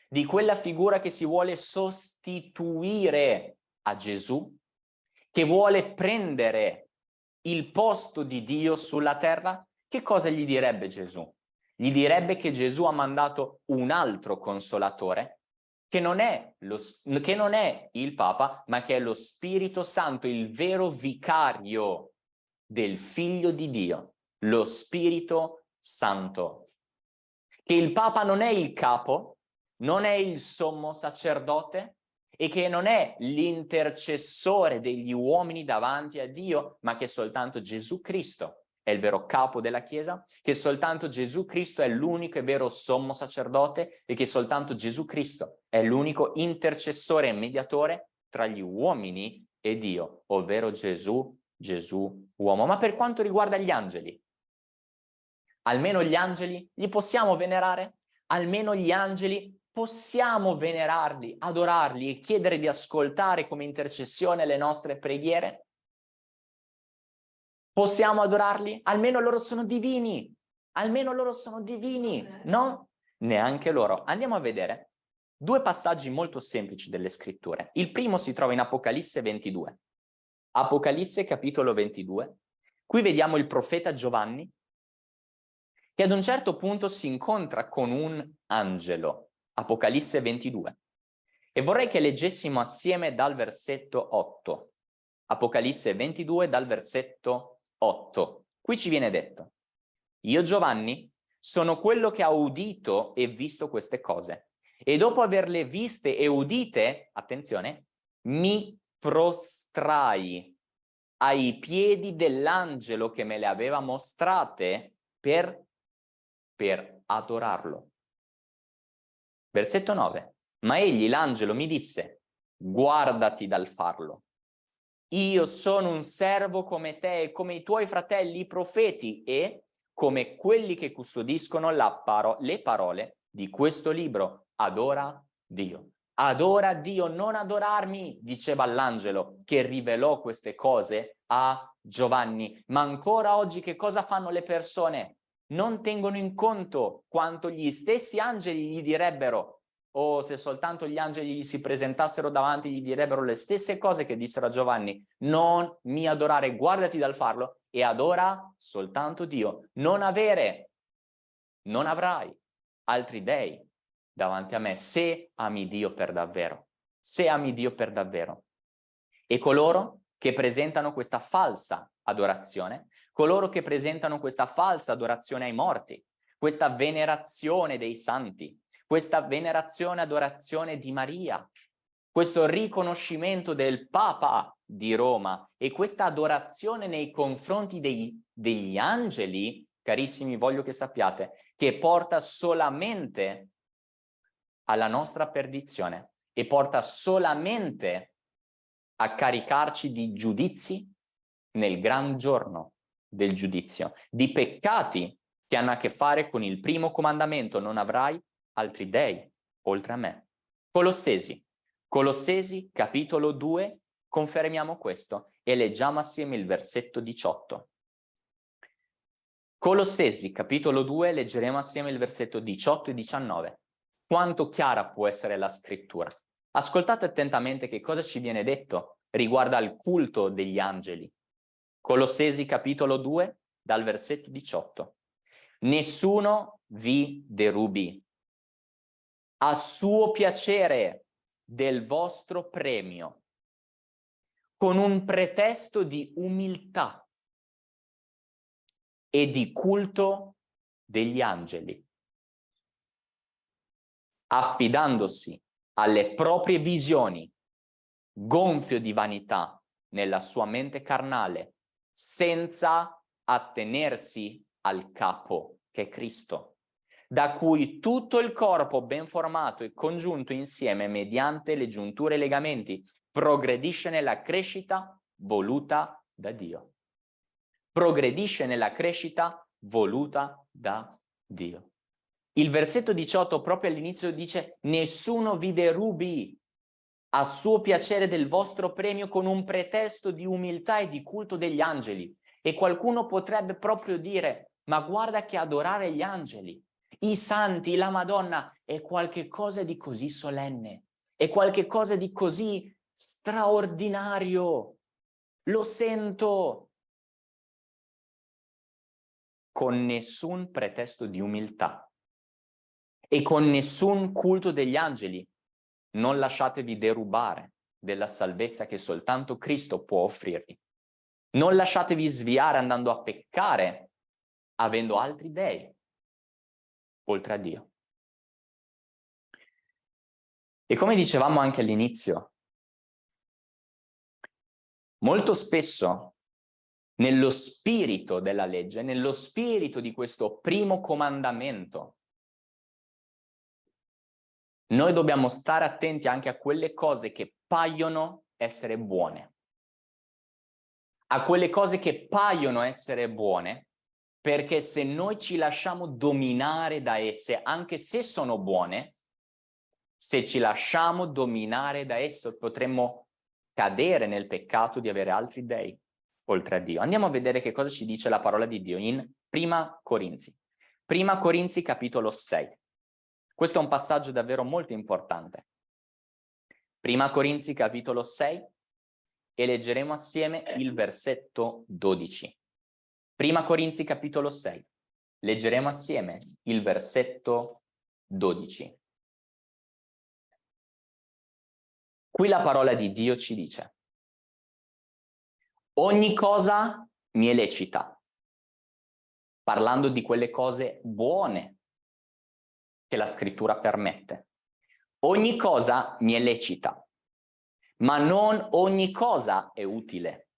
Di quella figura che si vuole sostituire a Gesù? Che vuole prendere il posto di Dio sulla terra? Che cosa gli direbbe Gesù? Gli direbbe che Gesù ha mandato un altro consolatore, che non lo, che non è il Papa, ma che è lo Spirito Santo, il vero vicario del Figlio di Dio lo Spirito Santo. Che il Papa non è il capo, non è il sommo sacerdote e che non è l'intercessore degli uomini davanti a Dio, ma che soltanto Gesù Cristo è il vero capo della Chiesa, che soltanto Gesù Cristo è l'unico e vero sommo sacerdote e che soltanto Gesù Cristo è l'unico intercessore e mediatore tra gli uomini e Dio, ovvero Gesù, Gesù uomo. Ma per quanto riguarda gli angeli, Almeno gli angeli li possiamo venerare? Almeno gli angeli possiamo venerarli, adorarli e chiedere di ascoltare come intercessione le nostre preghiere? Possiamo adorarli? Almeno loro sono divini, almeno loro sono divini, no? neanche loro. Andiamo a vedere due passaggi molto semplici delle scritture. Il primo si trova in Apocalisse 22. Apocalisse capitolo 22. Qui vediamo il profeta Giovanni che ad un certo punto si incontra con un angelo. Apocalisse 22. E vorrei che leggessimo assieme dal versetto 8. Apocalisse 22 dal versetto 8. Qui ci viene detto, io Giovanni sono quello che ha udito e visto queste cose. E dopo averle viste e udite, attenzione, mi prostrai ai piedi dell'angelo che me le aveva mostrate per, per adorarlo. Versetto 9. Ma egli, l'angelo, mi disse, guardati dal farlo. Io sono un servo come te e come i tuoi fratelli, i profeti, e come quelli che custodiscono paro le parole di questo libro. Adora Dio. Adora Dio, non adorarmi, diceva l'angelo che rivelò queste cose a Giovanni. Ma ancora oggi che cosa fanno le persone? Non tengono in conto quanto gli stessi angeli gli direbbero o se soltanto gli angeli gli si presentassero davanti gli direbbero le stesse cose che dissero a Giovanni, non mi adorare, guardati dal farlo e adora soltanto Dio, non avere, non avrai altri dei davanti a me, se ami Dio per davvero, se ami Dio per davvero. E coloro che presentano questa falsa adorazione, coloro che presentano questa falsa adorazione ai morti, questa venerazione dei santi, questa venerazione, adorazione di Maria, questo riconoscimento del Papa di Roma e questa adorazione nei confronti dei, degli angeli, carissimi, voglio che sappiate, che porta solamente alla nostra perdizione e porta solamente a caricarci di giudizi nel gran giorno del giudizio, di peccati che hanno a che fare con il primo comandamento, non avrai altri dei oltre a me. Colossesi, Colossesi capitolo 2, confermiamo questo e leggiamo assieme il versetto 18. Colossesi capitolo 2, leggeremo assieme il versetto 18 e 19. Quanto chiara può essere la scrittura? Ascoltate attentamente che cosa ci viene detto riguardo al culto degli angeli. Colossesi capitolo 2, dal versetto 18. Nessuno vi derubi. A suo piacere del vostro premio, con un pretesto di umiltà e di culto degli angeli, affidandosi alle proprie visioni, gonfio di vanità nella sua mente carnale, senza attenersi al capo che è Cristo da cui tutto il corpo ben formato e congiunto insieme mediante le giunture e legamenti progredisce nella crescita voluta da Dio. Progredisce nella crescita voluta da Dio. Il versetto 18 proprio all'inizio dice nessuno vi derubi a suo piacere del vostro premio con un pretesto di umiltà e di culto degli angeli. E qualcuno potrebbe proprio dire ma guarda che adorare gli angeli i santi, la Madonna, è qualcosa di così solenne, è qualcosa di così straordinario. Lo sento con nessun pretesto di umiltà e con nessun culto degli angeli. Non lasciatevi derubare della salvezza che soltanto Cristo può offrirvi. Non lasciatevi sviare andando a peccare avendo altri dei oltre a Dio. E come dicevamo anche all'inizio, molto spesso nello spirito della legge, nello spirito di questo primo comandamento, noi dobbiamo stare attenti anche a quelle cose che paiono essere buone. A quelle cose che paiono essere buone, perché se noi ci lasciamo dominare da esse, anche se sono buone, se ci lasciamo dominare da esse potremmo cadere nel peccato di avere altri dei oltre a Dio. Andiamo a vedere che cosa ci dice la parola di Dio in Prima Corinzi. Prima Corinzi capitolo 6. Questo è un passaggio davvero molto importante. Prima Corinzi capitolo 6 e leggeremo assieme il versetto 12. Prima Corinzi capitolo 6. Leggeremo assieme il versetto 12. Qui la parola di Dio ci dice ogni cosa mi è lecita, parlando di quelle cose buone che la scrittura permette. Ogni cosa mi è lecita, ma non ogni cosa è utile.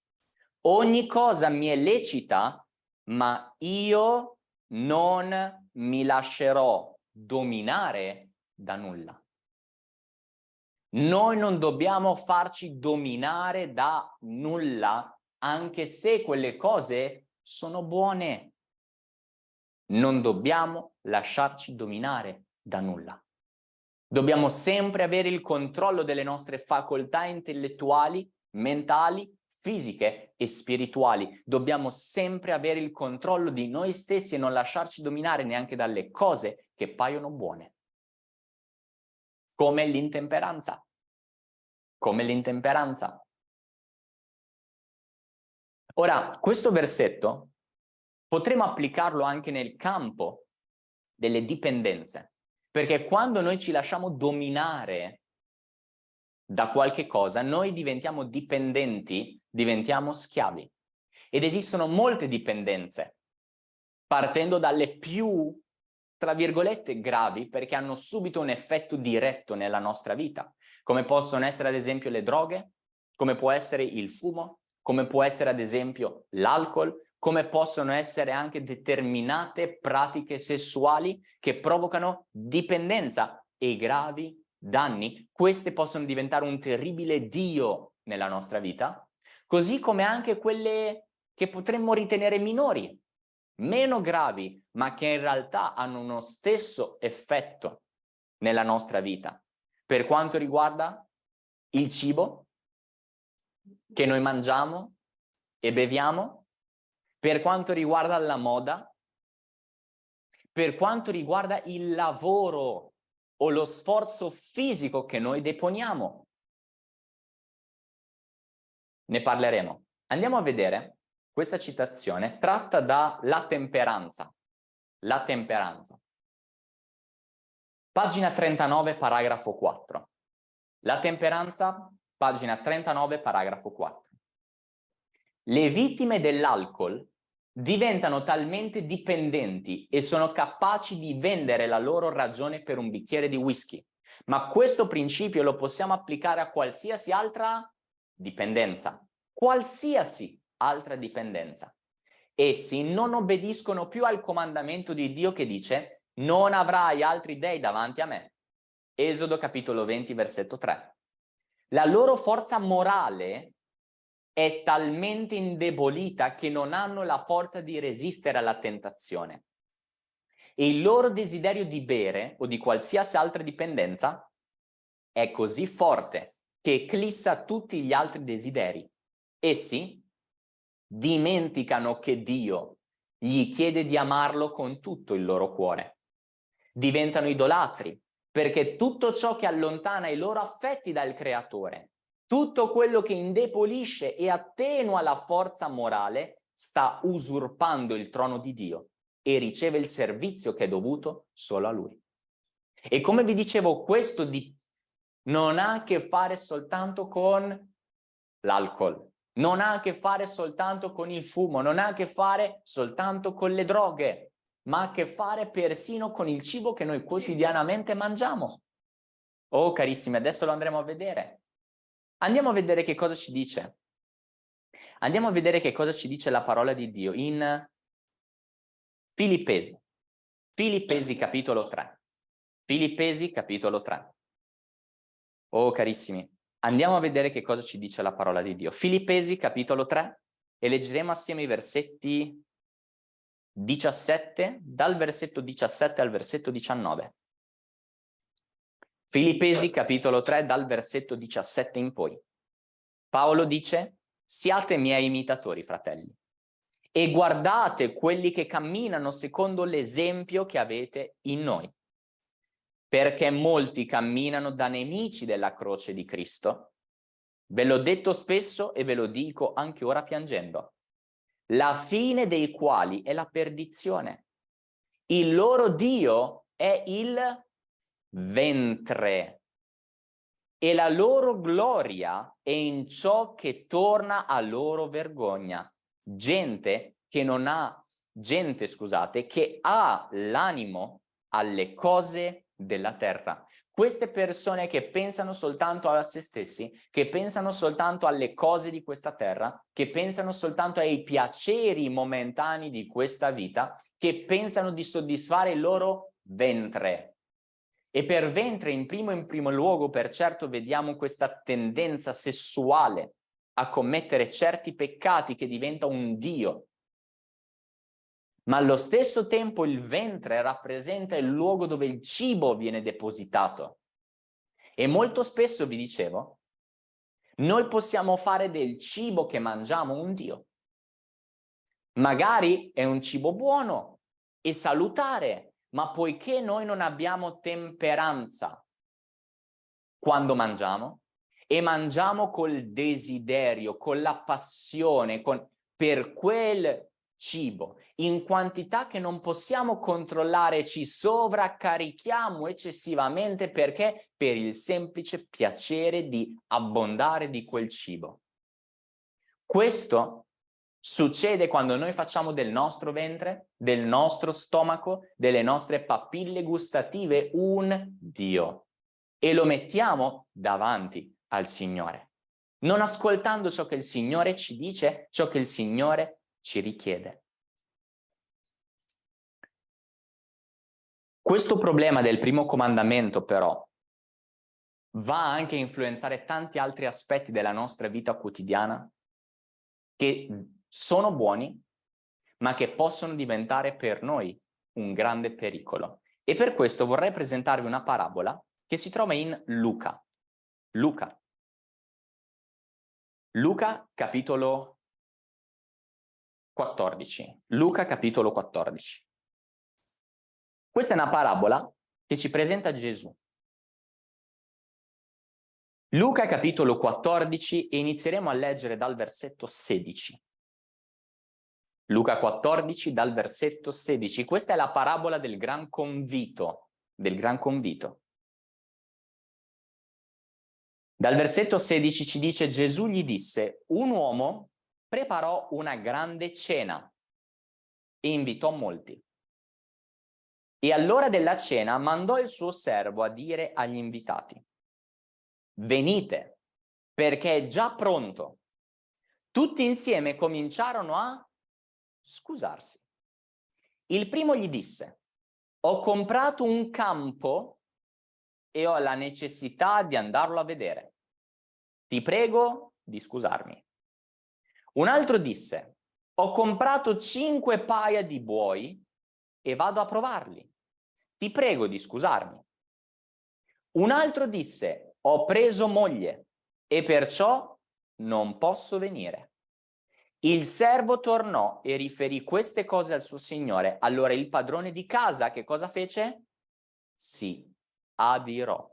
Ogni cosa mi è lecita, ma io non mi lascerò dominare da nulla. Noi non dobbiamo farci dominare da nulla, anche se quelle cose sono buone. Non dobbiamo lasciarci dominare da nulla. Dobbiamo sempre avere il controllo delle nostre facoltà intellettuali, mentali, fisiche e spirituali. Dobbiamo sempre avere il controllo di noi stessi e non lasciarci dominare neanche dalle cose che paiono buone come l'intemperanza. Come l'intemperanza. Ora, questo versetto potremo applicarlo anche nel campo delle dipendenze, perché quando noi ci lasciamo dominare da qualche cosa, noi diventiamo dipendenti, diventiamo schiavi. Ed esistono molte dipendenze, partendo dalle più tra virgolette gravi perché hanno subito un effetto diretto nella nostra vita, come possono essere ad esempio le droghe, come può essere il fumo, come può essere ad esempio l'alcol, come possono essere anche determinate pratiche sessuali che provocano dipendenza e gravi danni. Queste possono diventare un terribile dio nella nostra vita, così come anche quelle che potremmo ritenere minori, meno gravi, ma che in realtà hanno uno stesso effetto nella nostra vita. Per quanto riguarda il cibo che noi mangiamo e beviamo, per quanto riguarda la moda, per quanto riguarda il lavoro o lo sforzo fisico che noi deponiamo. Ne parleremo. Andiamo a vedere questa citazione tratta da La temperanza. La temperanza. Pagina 39, paragrafo 4. La temperanza, pagina 39, paragrafo 4. Le vittime dell'alcol diventano talmente dipendenti e sono capaci di vendere la loro ragione per un bicchiere di whisky. Ma questo principio lo possiamo applicare a qualsiasi altra dipendenza. Qualsiasi altra dipendenza. Essi non obbediscono più al comandamento di Dio che dice non avrai altri dei davanti a me. Esodo capitolo 20 versetto 3. La loro forza morale è talmente indebolita che non hanno la forza di resistere alla tentazione. E il loro desiderio di bere o di qualsiasi altra dipendenza è così forte che eclissa tutti gli altri desideri. Essi dimenticano che Dio gli chiede di amarlo con tutto il loro cuore. Diventano idolatri, perché tutto ciò che allontana i loro affetti dal creatore, tutto quello che indepolisce e attenua la forza morale, sta usurpando il trono di Dio e riceve il servizio che è dovuto solo a Lui. E come vi dicevo, questo di... non ha a che fare soltanto con l'alcol, non ha a che fare soltanto con il fumo, non ha a che fare soltanto con le droghe, ma ha a che fare persino con il cibo che noi quotidianamente mangiamo. Oh carissimi, adesso lo andremo a vedere. Andiamo a vedere che cosa ci dice. Andiamo a vedere che cosa ci dice la parola di Dio in Filippesi. Filippesi capitolo 3. Filippesi capitolo 3. Oh carissimi, Andiamo a vedere che cosa ci dice la parola di Dio. Filippesi capitolo 3 e leggeremo assieme i versetti 17, dal versetto 17 al versetto 19. Filippesi capitolo 3 dal versetto 17 in poi. Paolo dice, siate miei imitatori, fratelli, e guardate quelli che camminano secondo l'esempio che avete in noi. perché molti camminano da nemici della croce di Cristo. Ve l'ho detto spesso e ve lo dico anche ora piangendo. La fine dei quali è la perdizione. Il loro Dio è il ventre e la loro gloria è in ciò che torna a loro vergogna. Gente che non ha, gente scusate, che ha l'animo alle cose della terra. Queste persone che pensano soltanto a se stessi, che pensano soltanto alle cose di questa terra, che pensano soltanto ai piaceri momentanei di questa vita, che pensano di soddisfare il loro ventre. E per ventre, in primo in primo luogo, per certo vediamo questa tendenza sessuale a commettere certi peccati che diventa un Dio, ma allo stesso tempo il ventre rappresenta il luogo dove il cibo viene depositato. E molto spesso, vi dicevo, noi possiamo fare del cibo che mangiamo un Dio. Magari è un cibo buono e salutare, ma poiché noi non abbiamo temperanza quando mangiamo, e mangiamo col desiderio, con la passione, con, per quel cibo in quantità che non possiamo controllare ci sovraccarichiamo eccessivamente perché per il semplice piacere di abbondare di quel cibo. Questo succede quando noi facciamo del nostro ventre, del nostro stomaco, delle nostre papille gustative un Dio e lo mettiamo davanti al Signore, non ascoltando ciò che il Signore ci dice, ciò che il Signore ci richiede. Questo problema del primo comandamento però va anche a influenzare tanti altri aspetti della nostra vita quotidiana che sono buoni ma che possono diventare per noi un grande pericolo. E per questo vorrei presentarvi una parabola che si trova in Luca. Luca. Luca capitolo 14. Luca capitolo 14. Questa è una parabola che ci presenta Gesù. Luca capitolo 14 e inizieremo a leggere dal versetto 16. Luca 14 dal versetto 16. Questa è la parabola del gran convito, del gran convito. Dal versetto 16 ci dice Gesù gli disse un uomo preparò una grande cena e invitò molti. E all'ora della cena mandò il suo servo a dire agli invitati, venite, perché è già pronto. Tutti insieme cominciarono a scusarsi. Il primo gli disse, ho comprato un campo e ho la necessità di andarlo a vedere. Ti prego di scusarmi. Un altro disse, ho comprato cinque paia di buoi e vado a provarli. Ti prego di scusarmi. Un altro disse, ho preso moglie e perciò non posso venire. Il servo tornò e riferì queste cose al suo signore. Allora il padrone di casa che cosa fece? Sì, adirò.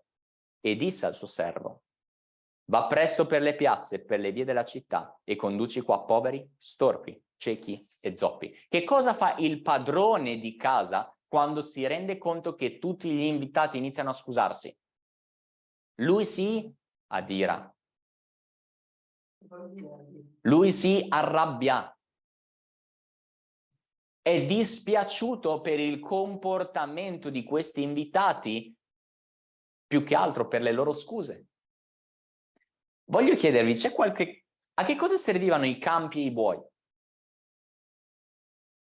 E disse al suo servo, Va presto per le piazze, per le vie della città e conduci qua poveri, storpi, ciechi e zoppi. Che cosa fa il padrone di casa quando si rende conto che tutti gli invitati iniziano a scusarsi? Lui si adira. Lui si arrabbia. È dispiaciuto per il comportamento di questi invitati più che altro per le loro scuse. Voglio chiedervi, c'è qualche... A che cosa servivano i campi e i buoi?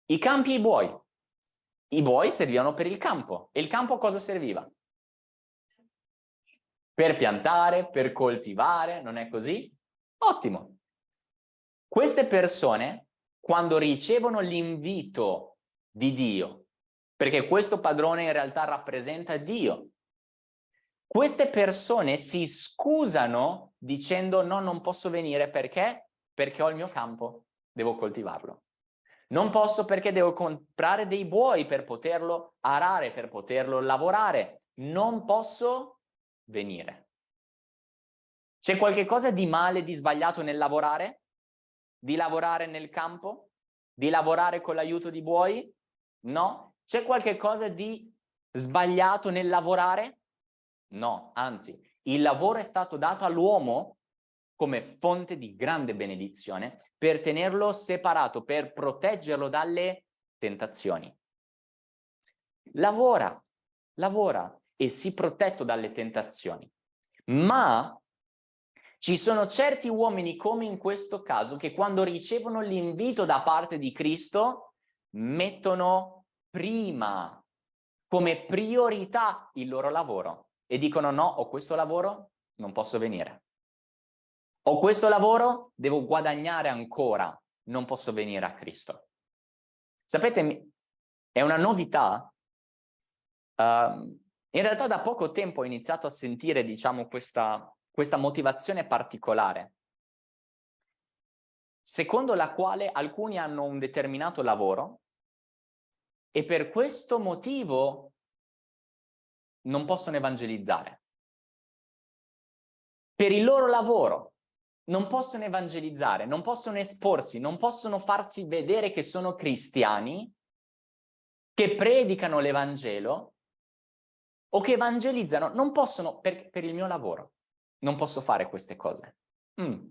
I campi e i buoi. I buoi servivano per il campo. E il campo cosa serviva? Per piantare, per coltivare, non è così? Ottimo. Queste persone, quando ricevono l'invito di Dio, perché questo padrone in realtà rappresenta Dio, queste persone si scusano dicendo no, non posso venire perché? Perché ho il mio campo, devo coltivarlo. Non posso perché devo comprare dei buoi per poterlo arare, per poterlo lavorare. non posso venire. C'è qualche cosa di male, di sbagliato nel lavorare? Di lavorare nel campo? Di lavorare con l'aiuto di buoi? No. C'è qualche cosa di sbagliato nel lavorare? No, anzi, il lavoro è stato dato all'uomo come fonte di grande benedizione per tenerlo separato, per proteggerlo dalle tentazioni. Lavora, lavora e sii protetto dalle tentazioni. Ma ci sono certi uomini, come in questo caso, che quando ricevono l'invito da parte di Cristo, mettono prima, come priorità, il loro lavoro e dicono no, ho questo lavoro, non posso venire. Ho questo lavoro, devo guadagnare ancora, non posso venire a Cristo. Sapete, è una novità. Uh, in realtà da poco tempo ho iniziato a sentire, diciamo, questa, questa motivazione particolare, secondo la quale alcuni hanno un determinato lavoro e per questo motivo non possono evangelizzare. Per il loro lavoro non possono evangelizzare, non possono esporsi, non possono farsi vedere che sono cristiani, che predicano l'Evangelo o che evangelizzano. Non possono, per, per, il mio lavoro, non posso fare queste cose. Mm.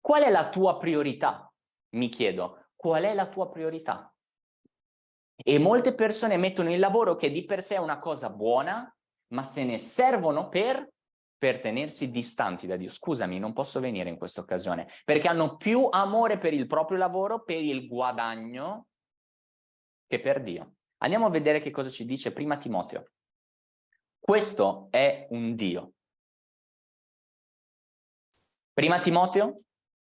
Qual è la tua priorità? Mi chiedo, qual è la tua priorità? E molte persone mettono il lavoro che di per sé è una cosa buona, ma se ne servono per, per tenersi distanti da Dio. Scusami, non posso venire in questa occasione, perché hanno più amore per il proprio lavoro, per il guadagno, che per Dio. Andiamo a vedere che cosa ci dice prima Timoteo. Questo è un Dio. Prima Timoteo,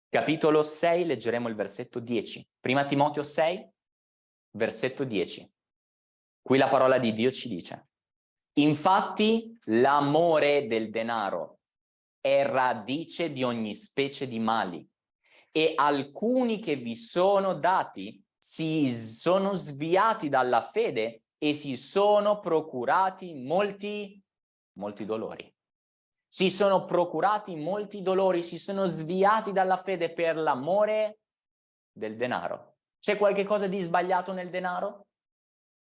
capitolo 6, leggeremo il versetto 10. Prima Timoteo 6, versetto 10. Qui la parola di Dio ci dice, infatti l'amore del denaro è radice di ogni specie di mali e alcuni che vi sono dati si sono sviati dalla fede e si sono procurati molti, molti dolori. Si sono procurati molti dolori, si sono sviati dalla fede per l'amore del denaro. C'è qualche cosa di sbagliato nel denaro?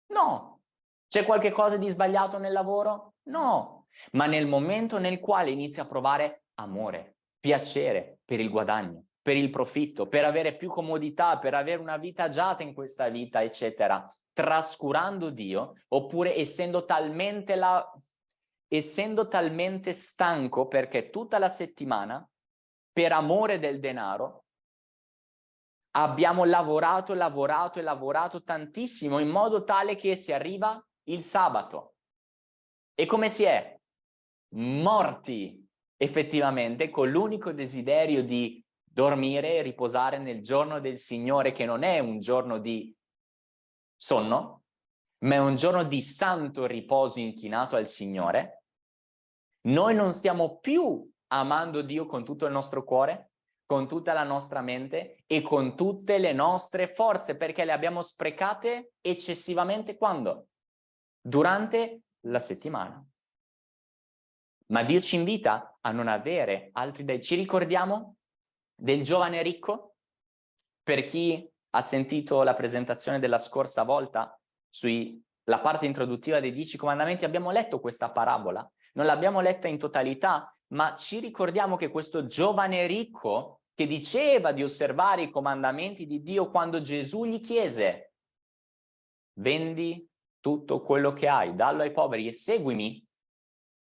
No. C'è qualche cosa di sbagliato nel lavoro? No. Ma nel momento nel quale inizia a provare amore, piacere per il guadagno, per il profitto, per avere più comodità, per avere una vita agiata in questa vita, eccetera, trascurando Dio, oppure essendo talmente, la... essendo talmente stanco perché tutta la settimana, per amore del denaro, abbiamo lavorato, lavorato e lavorato tantissimo in modo tale che si arriva il sabato. E come si è? Morti effettivamente con l'unico desiderio di dormire e riposare nel giorno del Signore che non è un giorno di sonno, ma è un giorno di santo riposo inchinato al Signore. Noi non stiamo più amando Dio con tutto il nostro cuore, con tutta la nostra mente e con tutte le nostre forze, perché le abbiamo sprecate eccessivamente quando? Durante la settimana. Ma Dio ci invita a non avere altri dei... Ci ricordiamo del giovane ricco? Per chi ha sentito la presentazione della scorsa volta sulla parte introduttiva dei Dieci Comandamenti, abbiamo letto questa parabola. Non l'abbiamo letta in totalità, ma ci ricordiamo che questo giovane ricco che diceva di osservare i comandamenti di Dio quando Gesù gli chiese vendi tutto quello che hai, dallo ai poveri e seguimi,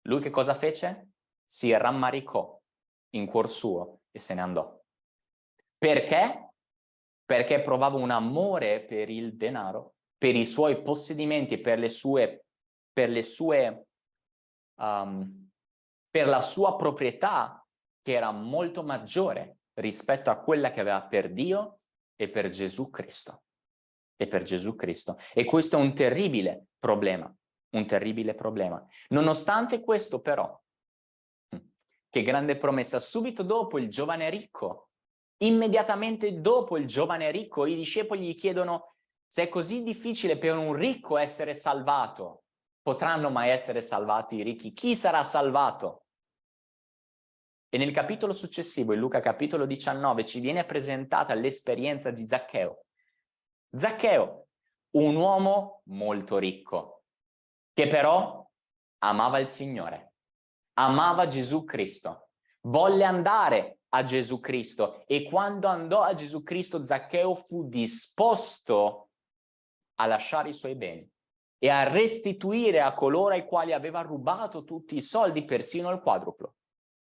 lui che cosa fece? Si rammaricò in cuor suo e se ne andò. Perché? Perché provava un amore per il denaro, per i suoi possedimenti, per le sue, per le sue um, per la sua proprietà che era molto maggiore rispetto a quella che aveva per Dio e per Gesù Cristo. E per Gesù Cristo. E questo è un terribile problema, un terribile problema. Nonostante questo però, che grande promessa, subito dopo il giovane ricco, immediatamente dopo il giovane ricco, i discepoli gli chiedono se è così difficile per un ricco essere salvato, potranno mai essere salvati i ricchi? Chi sarà salvato? E nel capitolo successivo, in Luca capitolo 19, ci viene presentata l'esperienza di Zaccheo. Zaccheo, un uomo molto ricco, che però amava il Signore, amava Gesù Cristo, volle andare a Gesù Cristo e quando andò a Gesù Cristo Zaccheo fu disposto a lasciare i suoi beni e a restituire a coloro ai quali aveva rubato tutti i soldi, persino il quadruplo.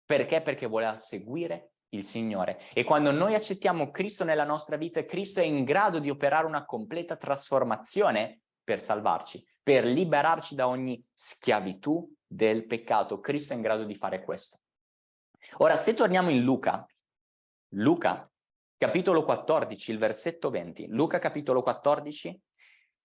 Perché? Perché voleva seguire il Signore. E quando noi accettiamo Cristo nella nostra vita, Cristo è in grado di operare una completa trasformazione per salvarci, per liberarci da ogni schiavitù del peccato. Cristo è in grado di fare questo. Ora, se torniamo in Luca, Luca, capitolo 14, il versetto 20, Luca capitolo 14,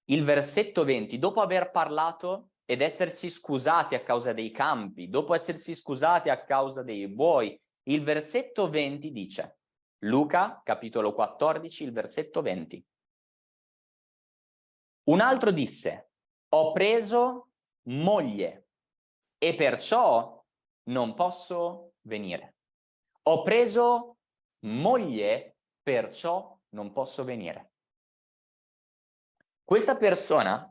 il versetto 20, dopo aver parlato ed essersi scusati a causa dei campi, dopo essersi scusati a causa dei buoi, il versetto 20 dice, Luca, capitolo 14, il versetto 20. Un altro disse, ho preso moglie e perciò non posso venire. Ho preso moglie, perciò non posso venire. Questa persona,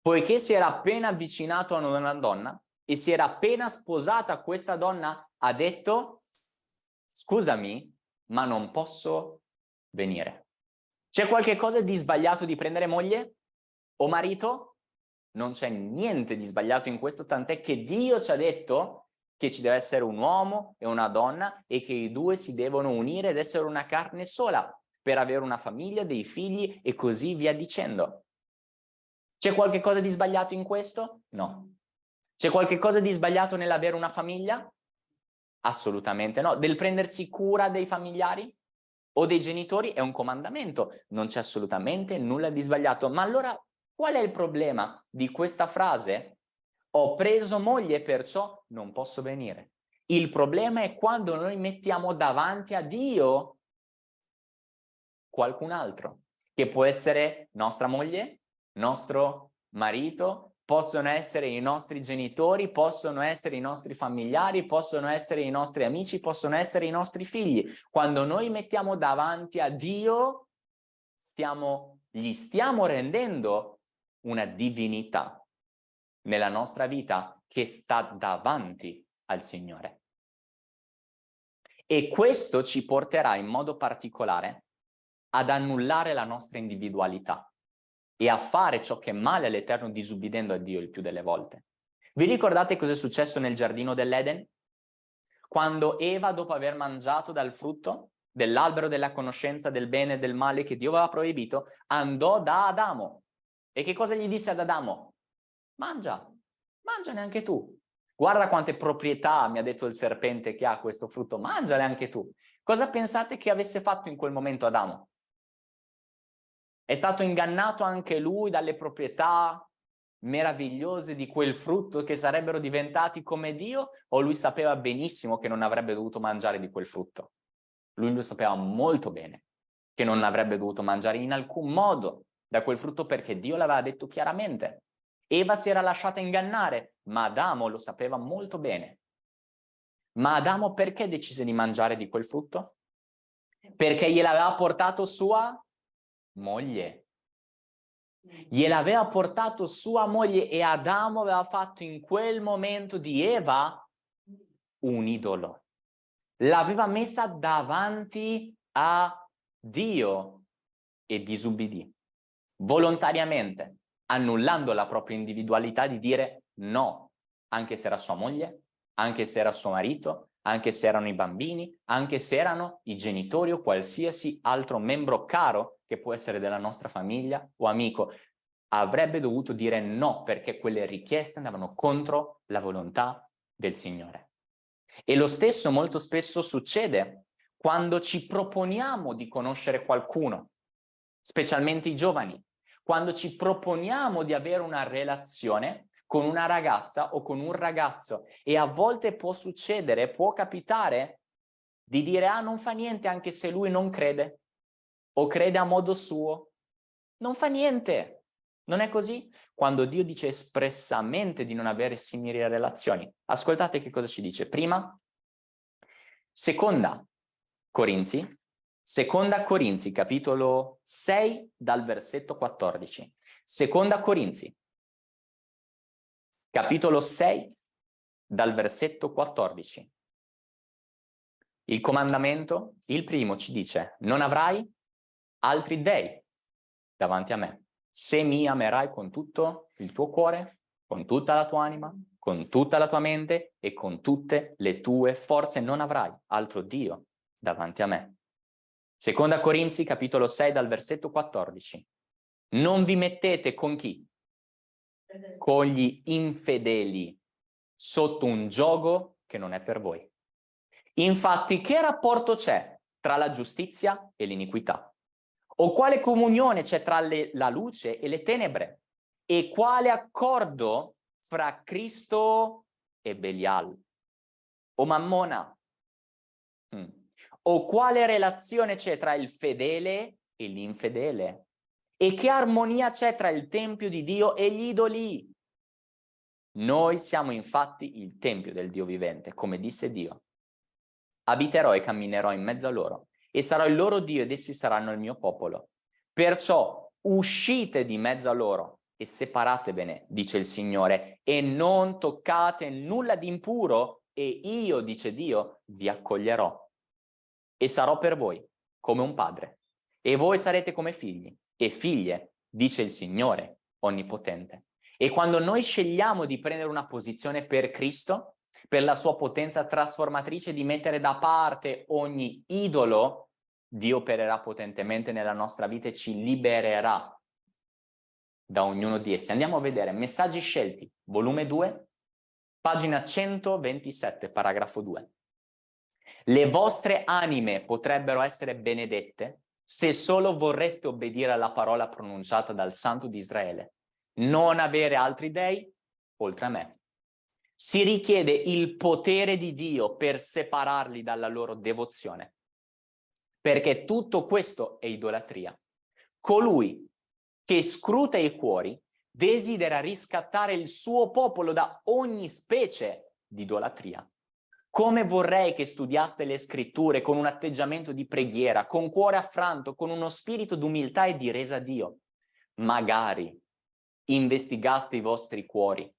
poiché si era appena avvicinato a una donna e si era appena sposata questa donna, ha detto, scusami, ma non posso venire. C'è qualche cosa di sbagliato di prendere moglie o marito? Non c'è niente di sbagliato in questo, tant'è che Dio ci ha detto che ci deve essere un uomo e una donna e che i due si devono unire ed essere una carne sola per avere una famiglia, dei figli e così via dicendo. C'è qualche cosa di sbagliato in questo? No. C'è qualche cosa di sbagliato nell'avere una famiglia? Assolutamente no. Del prendersi cura dei familiari o dei genitori è un comandamento. Non c'è assolutamente nulla di sbagliato. Ma allora qual è il problema di questa frase? Ho preso moglie perciò non posso venire. Il problema è quando noi mettiamo davanti a Dio qualcun altro, che può essere nostra moglie, nostro marito, possono essere i nostri genitori, possono essere i nostri familiari, possono essere i nostri amici, possono essere i nostri figli. Quando noi mettiamo davanti a Dio, stiamo, gli stiamo rendendo una divinità nella nostra vita che sta davanti al Signore. E questo ci porterà in modo particolare ad annullare la nostra individualità e a fare ciò che è male all'Eterno disubbidendo a Dio il più delle volte. Vi ricordate cosa è successo nel giardino dell'Eden? Quando Eva, dopo aver mangiato dal frutto dell'albero della conoscenza del bene e del male che Dio aveva proibito, andò da Adamo. E che cosa gli disse ad Adamo? Mangia, mangiane anche tu. Guarda quante proprietà mi ha detto il serpente che ha questo frutto, mangiale anche tu. Cosa pensate che avesse fatto in quel momento Adamo? È stato ingannato anche lui dalle proprietà meravigliose di quel frutto che sarebbero diventati come Dio o lui sapeva benissimo che non avrebbe dovuto mangiare di quel frutto? Lui lo sapeva molto bene che non avrebbe dovuto mangiare in alcun modo da quel frutto perché Dio l'aveva detto chiaramente. Eva si era lasciata ingannare, ma Adamo lo sapeva molto bene. Ma Adamo perché decise di mangiare di quel frutto? Perché gliel'aveva portato sua moglie. Gliel'aveva portato sua moglie e Adamo aveva fatto in quel momento di Eva un idolo. L'aveva messa davanti a Dio e disubbidì volontariamente, annullando la propria individualità di dire no, anche se era sua moglie, anche se era suo marito, anche se erano i bambini, anche se erano i genitori o qualsiasi altro membro caro che può essere della nostra famiglia o amico, avrebbe dovuto dire no perché quelle richieste andavano contro la volontà del Signore. E lo stesso molto spesso succede quando ci proponiamo di conoscere qualcuno, specialmente i giovani, quando ci proponiamo di avere una relazione con una ragazza o con un ragazzo e a volte può succedere, può capitare di dire ah non fa niente anche se lui non crede o crede a modo suo. Non fa niente. Non è così? Quando Dio dice espressamente di non avere simili relazioni. Ascoltate che cosa ci dice. Prima, seconda Corinzi, seconda Corinzi, capitolo 6, dal versetto 14. Seconda Corinzi, capitolo 6, dal versetto 14. Il comandamento, il primo, ci dice, non avrai altri dei davanti a me. Se mi amerai con tutto il tuo cuore, con tutta la tua anima, con tutta la tua mente e con tutte le tue forze, non avrai altro Dio davanti a me. Seconda Corinzi, capitolo 6, dal versetto 14. Non vi mettete con chi? Con gli infedeli, sotto un gioco che non è per voi. Infatti, che rapporto c'è tra la giustizia e l'iniquità? O quale comunione c'è tra le, la luce e le tenebre? E quale accordo fra Cristo e Belial? O Mammona? Hmm. O quale relazione c'è tra il fedele e l'infedele? E che armonia c'è tra il Tempio di Dio e gli idoli? Noi siamo infatti il Tempio del Dio vivente, come disse Dio. Abiterò e camminerò in mezzo a loro, e sarò il loro Dio ed essi saranno il mio popolo. Perciò uscite di mezzo a loro e separatevene, dice il Signore, e non toccate nulla di impuro, e io, dice Dio, vi accoglierò. E sarò per voi come un padre, e voi sarete come figli e figlie, dice il Signore Onnipotente. E quando noi scegliamo di prendere una posizione per Cristo, per la sua potenza trasformatrice di mettere da parte ogni idolo, Dio opererà potentemente nella nostra vita e ci libererà da ognuno di essi. Andiamo a vedere Messaggi scelti, volume 2, pagina 127, paragrafo 2. Le vostre anime potrebbero essere benedette se solo vorreste obbedire alla parola pronunciata dal Santo di Israele, non avere altri dei oltre a me. Si richiede il potere di Dio per separarli dalla loro devozione, perché tutto questo è idolatria. Colui che scruta i cuori desidera riscattare il suo popolo da ogni specie di idolatria. Come vorrei che studiaste le scritture con un atteggiamento di preghiera, con cuore affranto, con uno spirito d'umiltà e di resa a Dio. Magari investigaste i vostri cuori,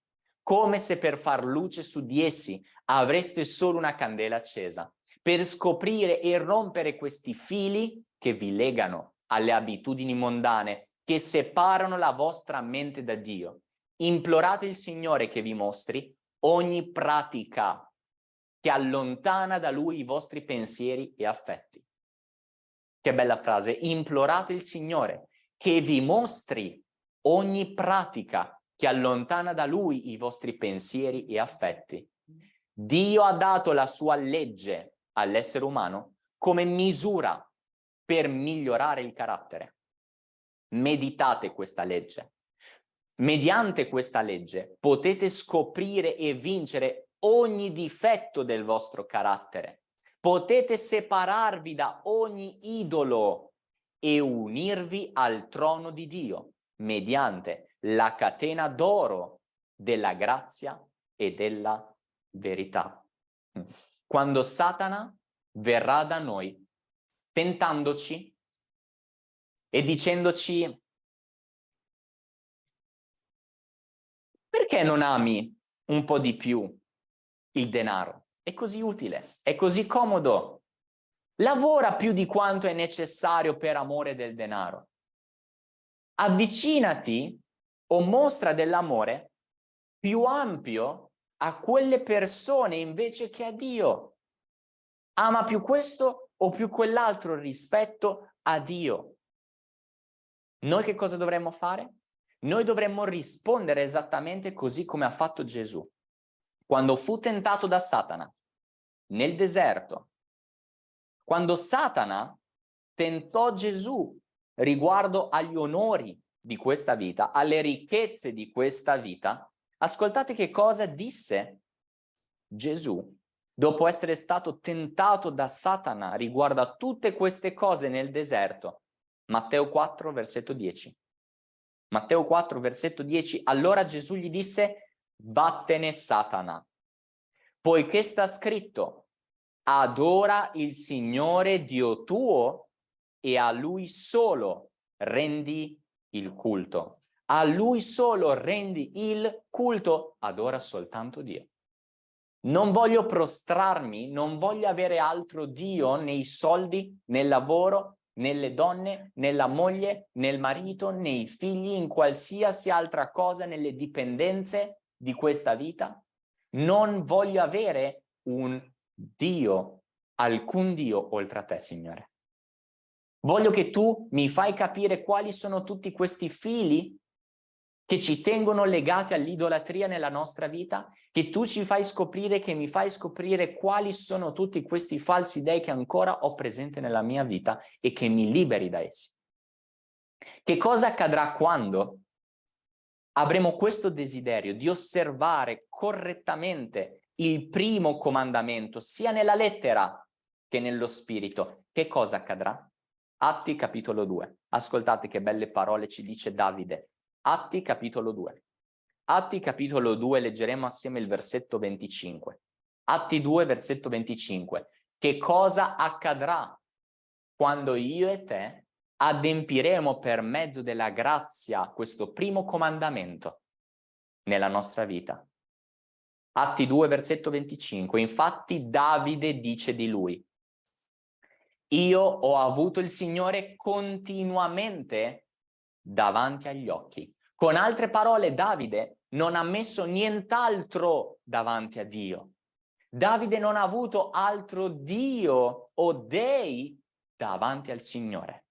come se per far luce su di essi avreste solo una candela accesa, per scoprire e rompere questi fili che vi legano alle abitudini mondane, che separano la vostra mente da Dio. Implorate il Signore che vi mostri ogni pratica che allontana da lui i vostri pensieri e affetti. Che bella frase, implorate il Signore che vi mostri ogni pratica che allontana da lui i vostri pensieri e affetti. Dio ha dato la sua legge all'essere umano come misura per migliorare il carattere. Meditate questa legge. Mediante questa legge potete scoprire e vincere ogni difetto del vostro carattere. Potete separarvi da ogni idolo e unirvi al trono di Dio mediante la catena d'oro della grazia e della verità. Quando Satana verrà da noi tentandoci e dicendoci perché non ami un po' di più il denaro. È così utile, è così comodo. Lavora più di quanto è necessario per amore del denaro. Avvicinati o mostra dell'amore più ampio a quelle persone invece che a Dio. Ama più questo o più quell'altro rispetto a Dio. Noi che cosa dovremmo fare? Noi dovremmo rispondere esattamente così come ha fatto Gesù quando fu tentato da Satana nel deserto, quando Satana tentò Gesù riguardo agli onori di questa vita, alle ricchezze di questa vita, ascoltate che cosa disse Gesù dopo essere stato tentato da Satana riguardo a tutte queste cose nel deserto. Matteo 4, versetto 10. Matteo 4, versetto 10, allora Gesù gli disse, vattene Satana, poiché sta scritto, adora il Signore Dio tuo e a Lui solo rendi il culto. A Lui solo rendi il culto, adora soltanto Dio. Non voglio prostrarmi, non voglio avere altro Dio nei soldi, nel lavoro, nelle donne, nella moglie, nel marito, nei figli, in qualsiasi altra cosa, nelle dipendenze di questa vita. Non voglio avere un Dio, alcun Dio oltre a te, Signore. Voglio che tu mi fai capire quali sono tutti questi fili che ci tengono legati all'idolatria nella nostra vita, che tu ci fai scoprire, che mi fai scoprire quali sono tutti questi falsi dei che ancora ho presente nella mia vita e che mi liberi da essi. Che cosa accadrà quando avremo questo desiderio di osservare correttamente il primo comandamento, sia nella lettera che nello spirito? Che cosa accadrà? Atti capitolo 2. Ascoltate che belle parole ci dice Davide. Atti capitolo 2. Atti capitolo 2 leggeremo assieme il versetto 25. Atti 2 versetto 25. Che cosa accadrà quando io e te adempiremo per mezzo della grazia questo primo comandamento nella nostra vita? Atti 2 versetto 25. Infatti Davide dice di lui io ho avuto il Signore continuamente davanti agli occhi. Con altre parole, Davide non ha messo nient'altro davanti a Dio. Davide non ha avuto altro Dio o dei davanti al Signore.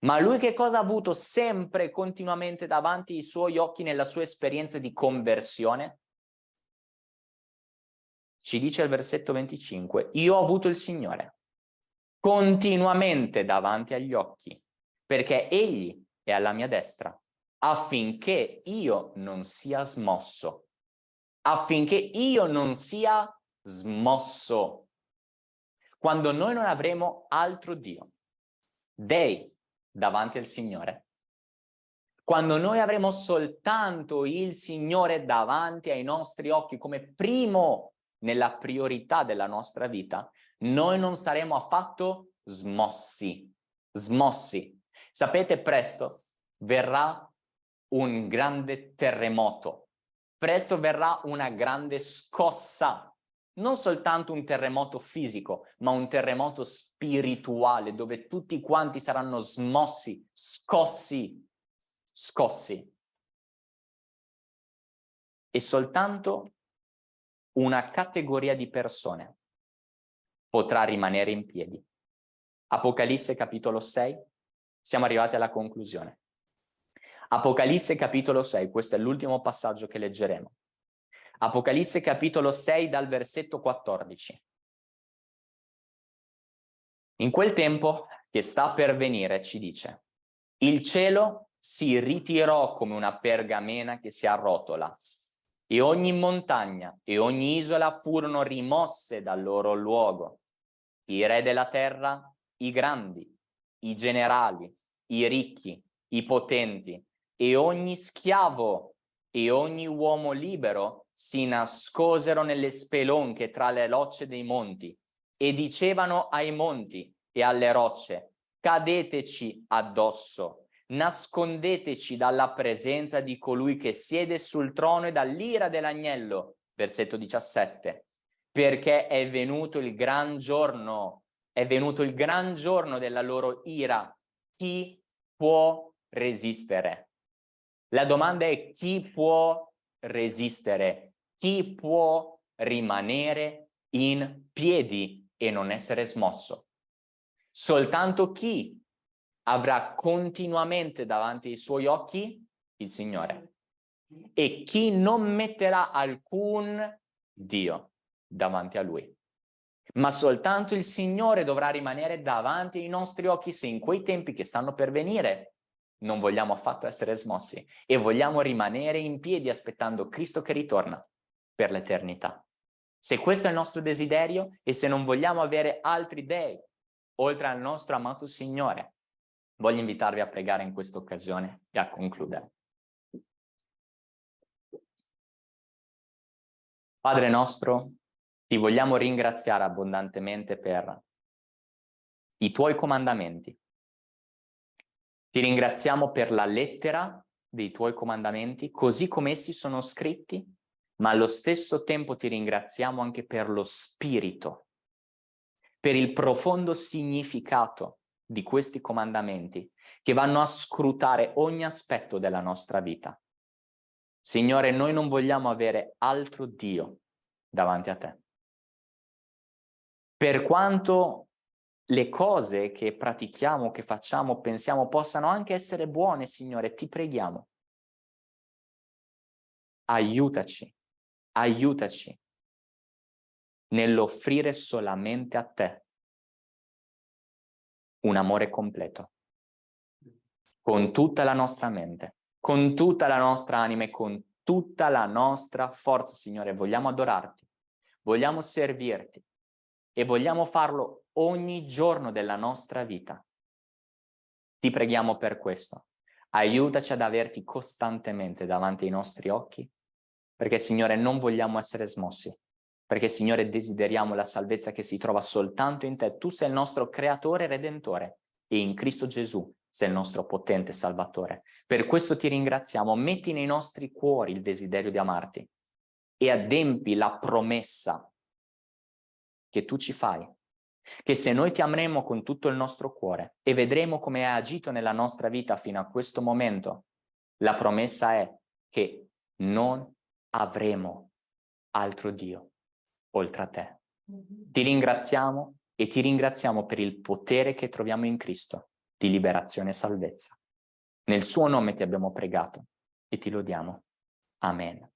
Ma lui che cosa ha avuto sempre, continuamente davanti ai suoi occhi nella sua esperienza di conversione? Ci dice il versetto 25, io ho avuto il Signore continuamente davanti agli occhi, perché Egli è alla mia destra affinché io non sia smosso, affinché io non sia smosso. Quando noi non avremo altro Dio, dei davanti al Signore, quando noi avremo soltanto il Signore davanti ai nostri occhi come primo nella priorità della nostra vita, noi non saremo affatto smossi, smossi. Sapete, presto verrà un grande terremoto. Presto verrà una grande scossa, non soltanto un terremoto fisico, ma un terremoto spirituale dove tutti quanti saranno smossi, scossi, scossi. E soltanto una categoria di persone potrà rimanere in piedi. Apocalisse capitolo 6, siamo arrivati alla conclusione. Apocalisse capitolo 6, questo è l'ultimo passaggio che leggeremo. Apocalisse capitolo 6 dal versetto 14. In quel tempo che sta per venire, ci dice, il cielo si ritirò come una pergamena che si arrotola e ogni montagna e ogni isola furono rimosse dal loro luogo. I re della terra, i grandi, i generali, i ricchi, i potenti, e ogni schiavo e ogni uomo libero si nascosero nelle spelonche tra le rocce dei monti e dicevano ai monti e alle rocce, cadeteci addosso, nascondeteci dalla presenza di colui che siede sul trono e dall'ira dell'agnello, versetto 17, perché è venuto il gran giorno, è venuto il gran giorno della loro ira, chi può resistere? La domanda è chi può resistere, chi può rimanere in piedi e non essere smosso. Soltanto chi avrà continuamente davanti ai suoi occhi il Signore e chi non metterà alcun Dio davanti a Lui. Ma soltanto il Signore dovrà rimanere davanti ai nostri occhi se in quei tempi che stanno per venire non vogliamo affatto essere smossi e vogliamo rimanere in piedi aspettando Cristo che ritorna per l'eternità. Se questo è il nostro desiderio e se non vogliamo avere altri dei oltre al nostro amato Signore, Voglio invitarvi a pregare in questa occasione e a concludere. Padre nostro, ti vogliamo ringraziare abbondantemente per i tuoi comandamenti. Ti ringraziamo per la lettera dei tuoi comandamenti, così come essi sono scritti, ma allo stesso tempo ti ringraziamo anche per lo spirito, per il profondo significato di questi comandamenti che vanno a scrutare ogni aspetto della nostra vita. Signore, noi non vogliamo avere altro Dio davanti a te. Per quanto le cose che pratichiamo, che facciamo, pensiamo possano anche essere buone, Signore, ti preghiamo. Aiutaci, aiutaci nell'offrire solamente a te un amore completo, con tutta la nostra mente, con tutta la nostra anima e con tutta la nostra forza, Signore. Vogliamo adorarti, vogliamo servirti e vogliamo farlo ogni giorno della nostra vita. Ti preghiamo per questo. Aiutaci ad averti costantemente davanti ai nostri occhi, perché Signore non vogliamo essere smossi, perché Signore desideriamo la salvezza che si trova soltanto in te. Tu sei il nostro creatore e redentore e in Cristo Gesù sei il nostro potente salvatore. Per questo ti ringraziamo, metti nei nostri cuori il desiderio di amarti e adempi la promessa che tu ci fai, che se noi ti ameremo con tutto il nostro cuore e vedremo come hai agito nella nostra vita fino a questo momento, la promessa è che non avremo altro Dio oltre a te. Mm-hmm. Ti ringraziamo e ti ringraziamo per il potere che troviamo in Cristo di liberazione e salvezza. Nel suo nome ti abbiamo pregato e ti lodiamo. Amen.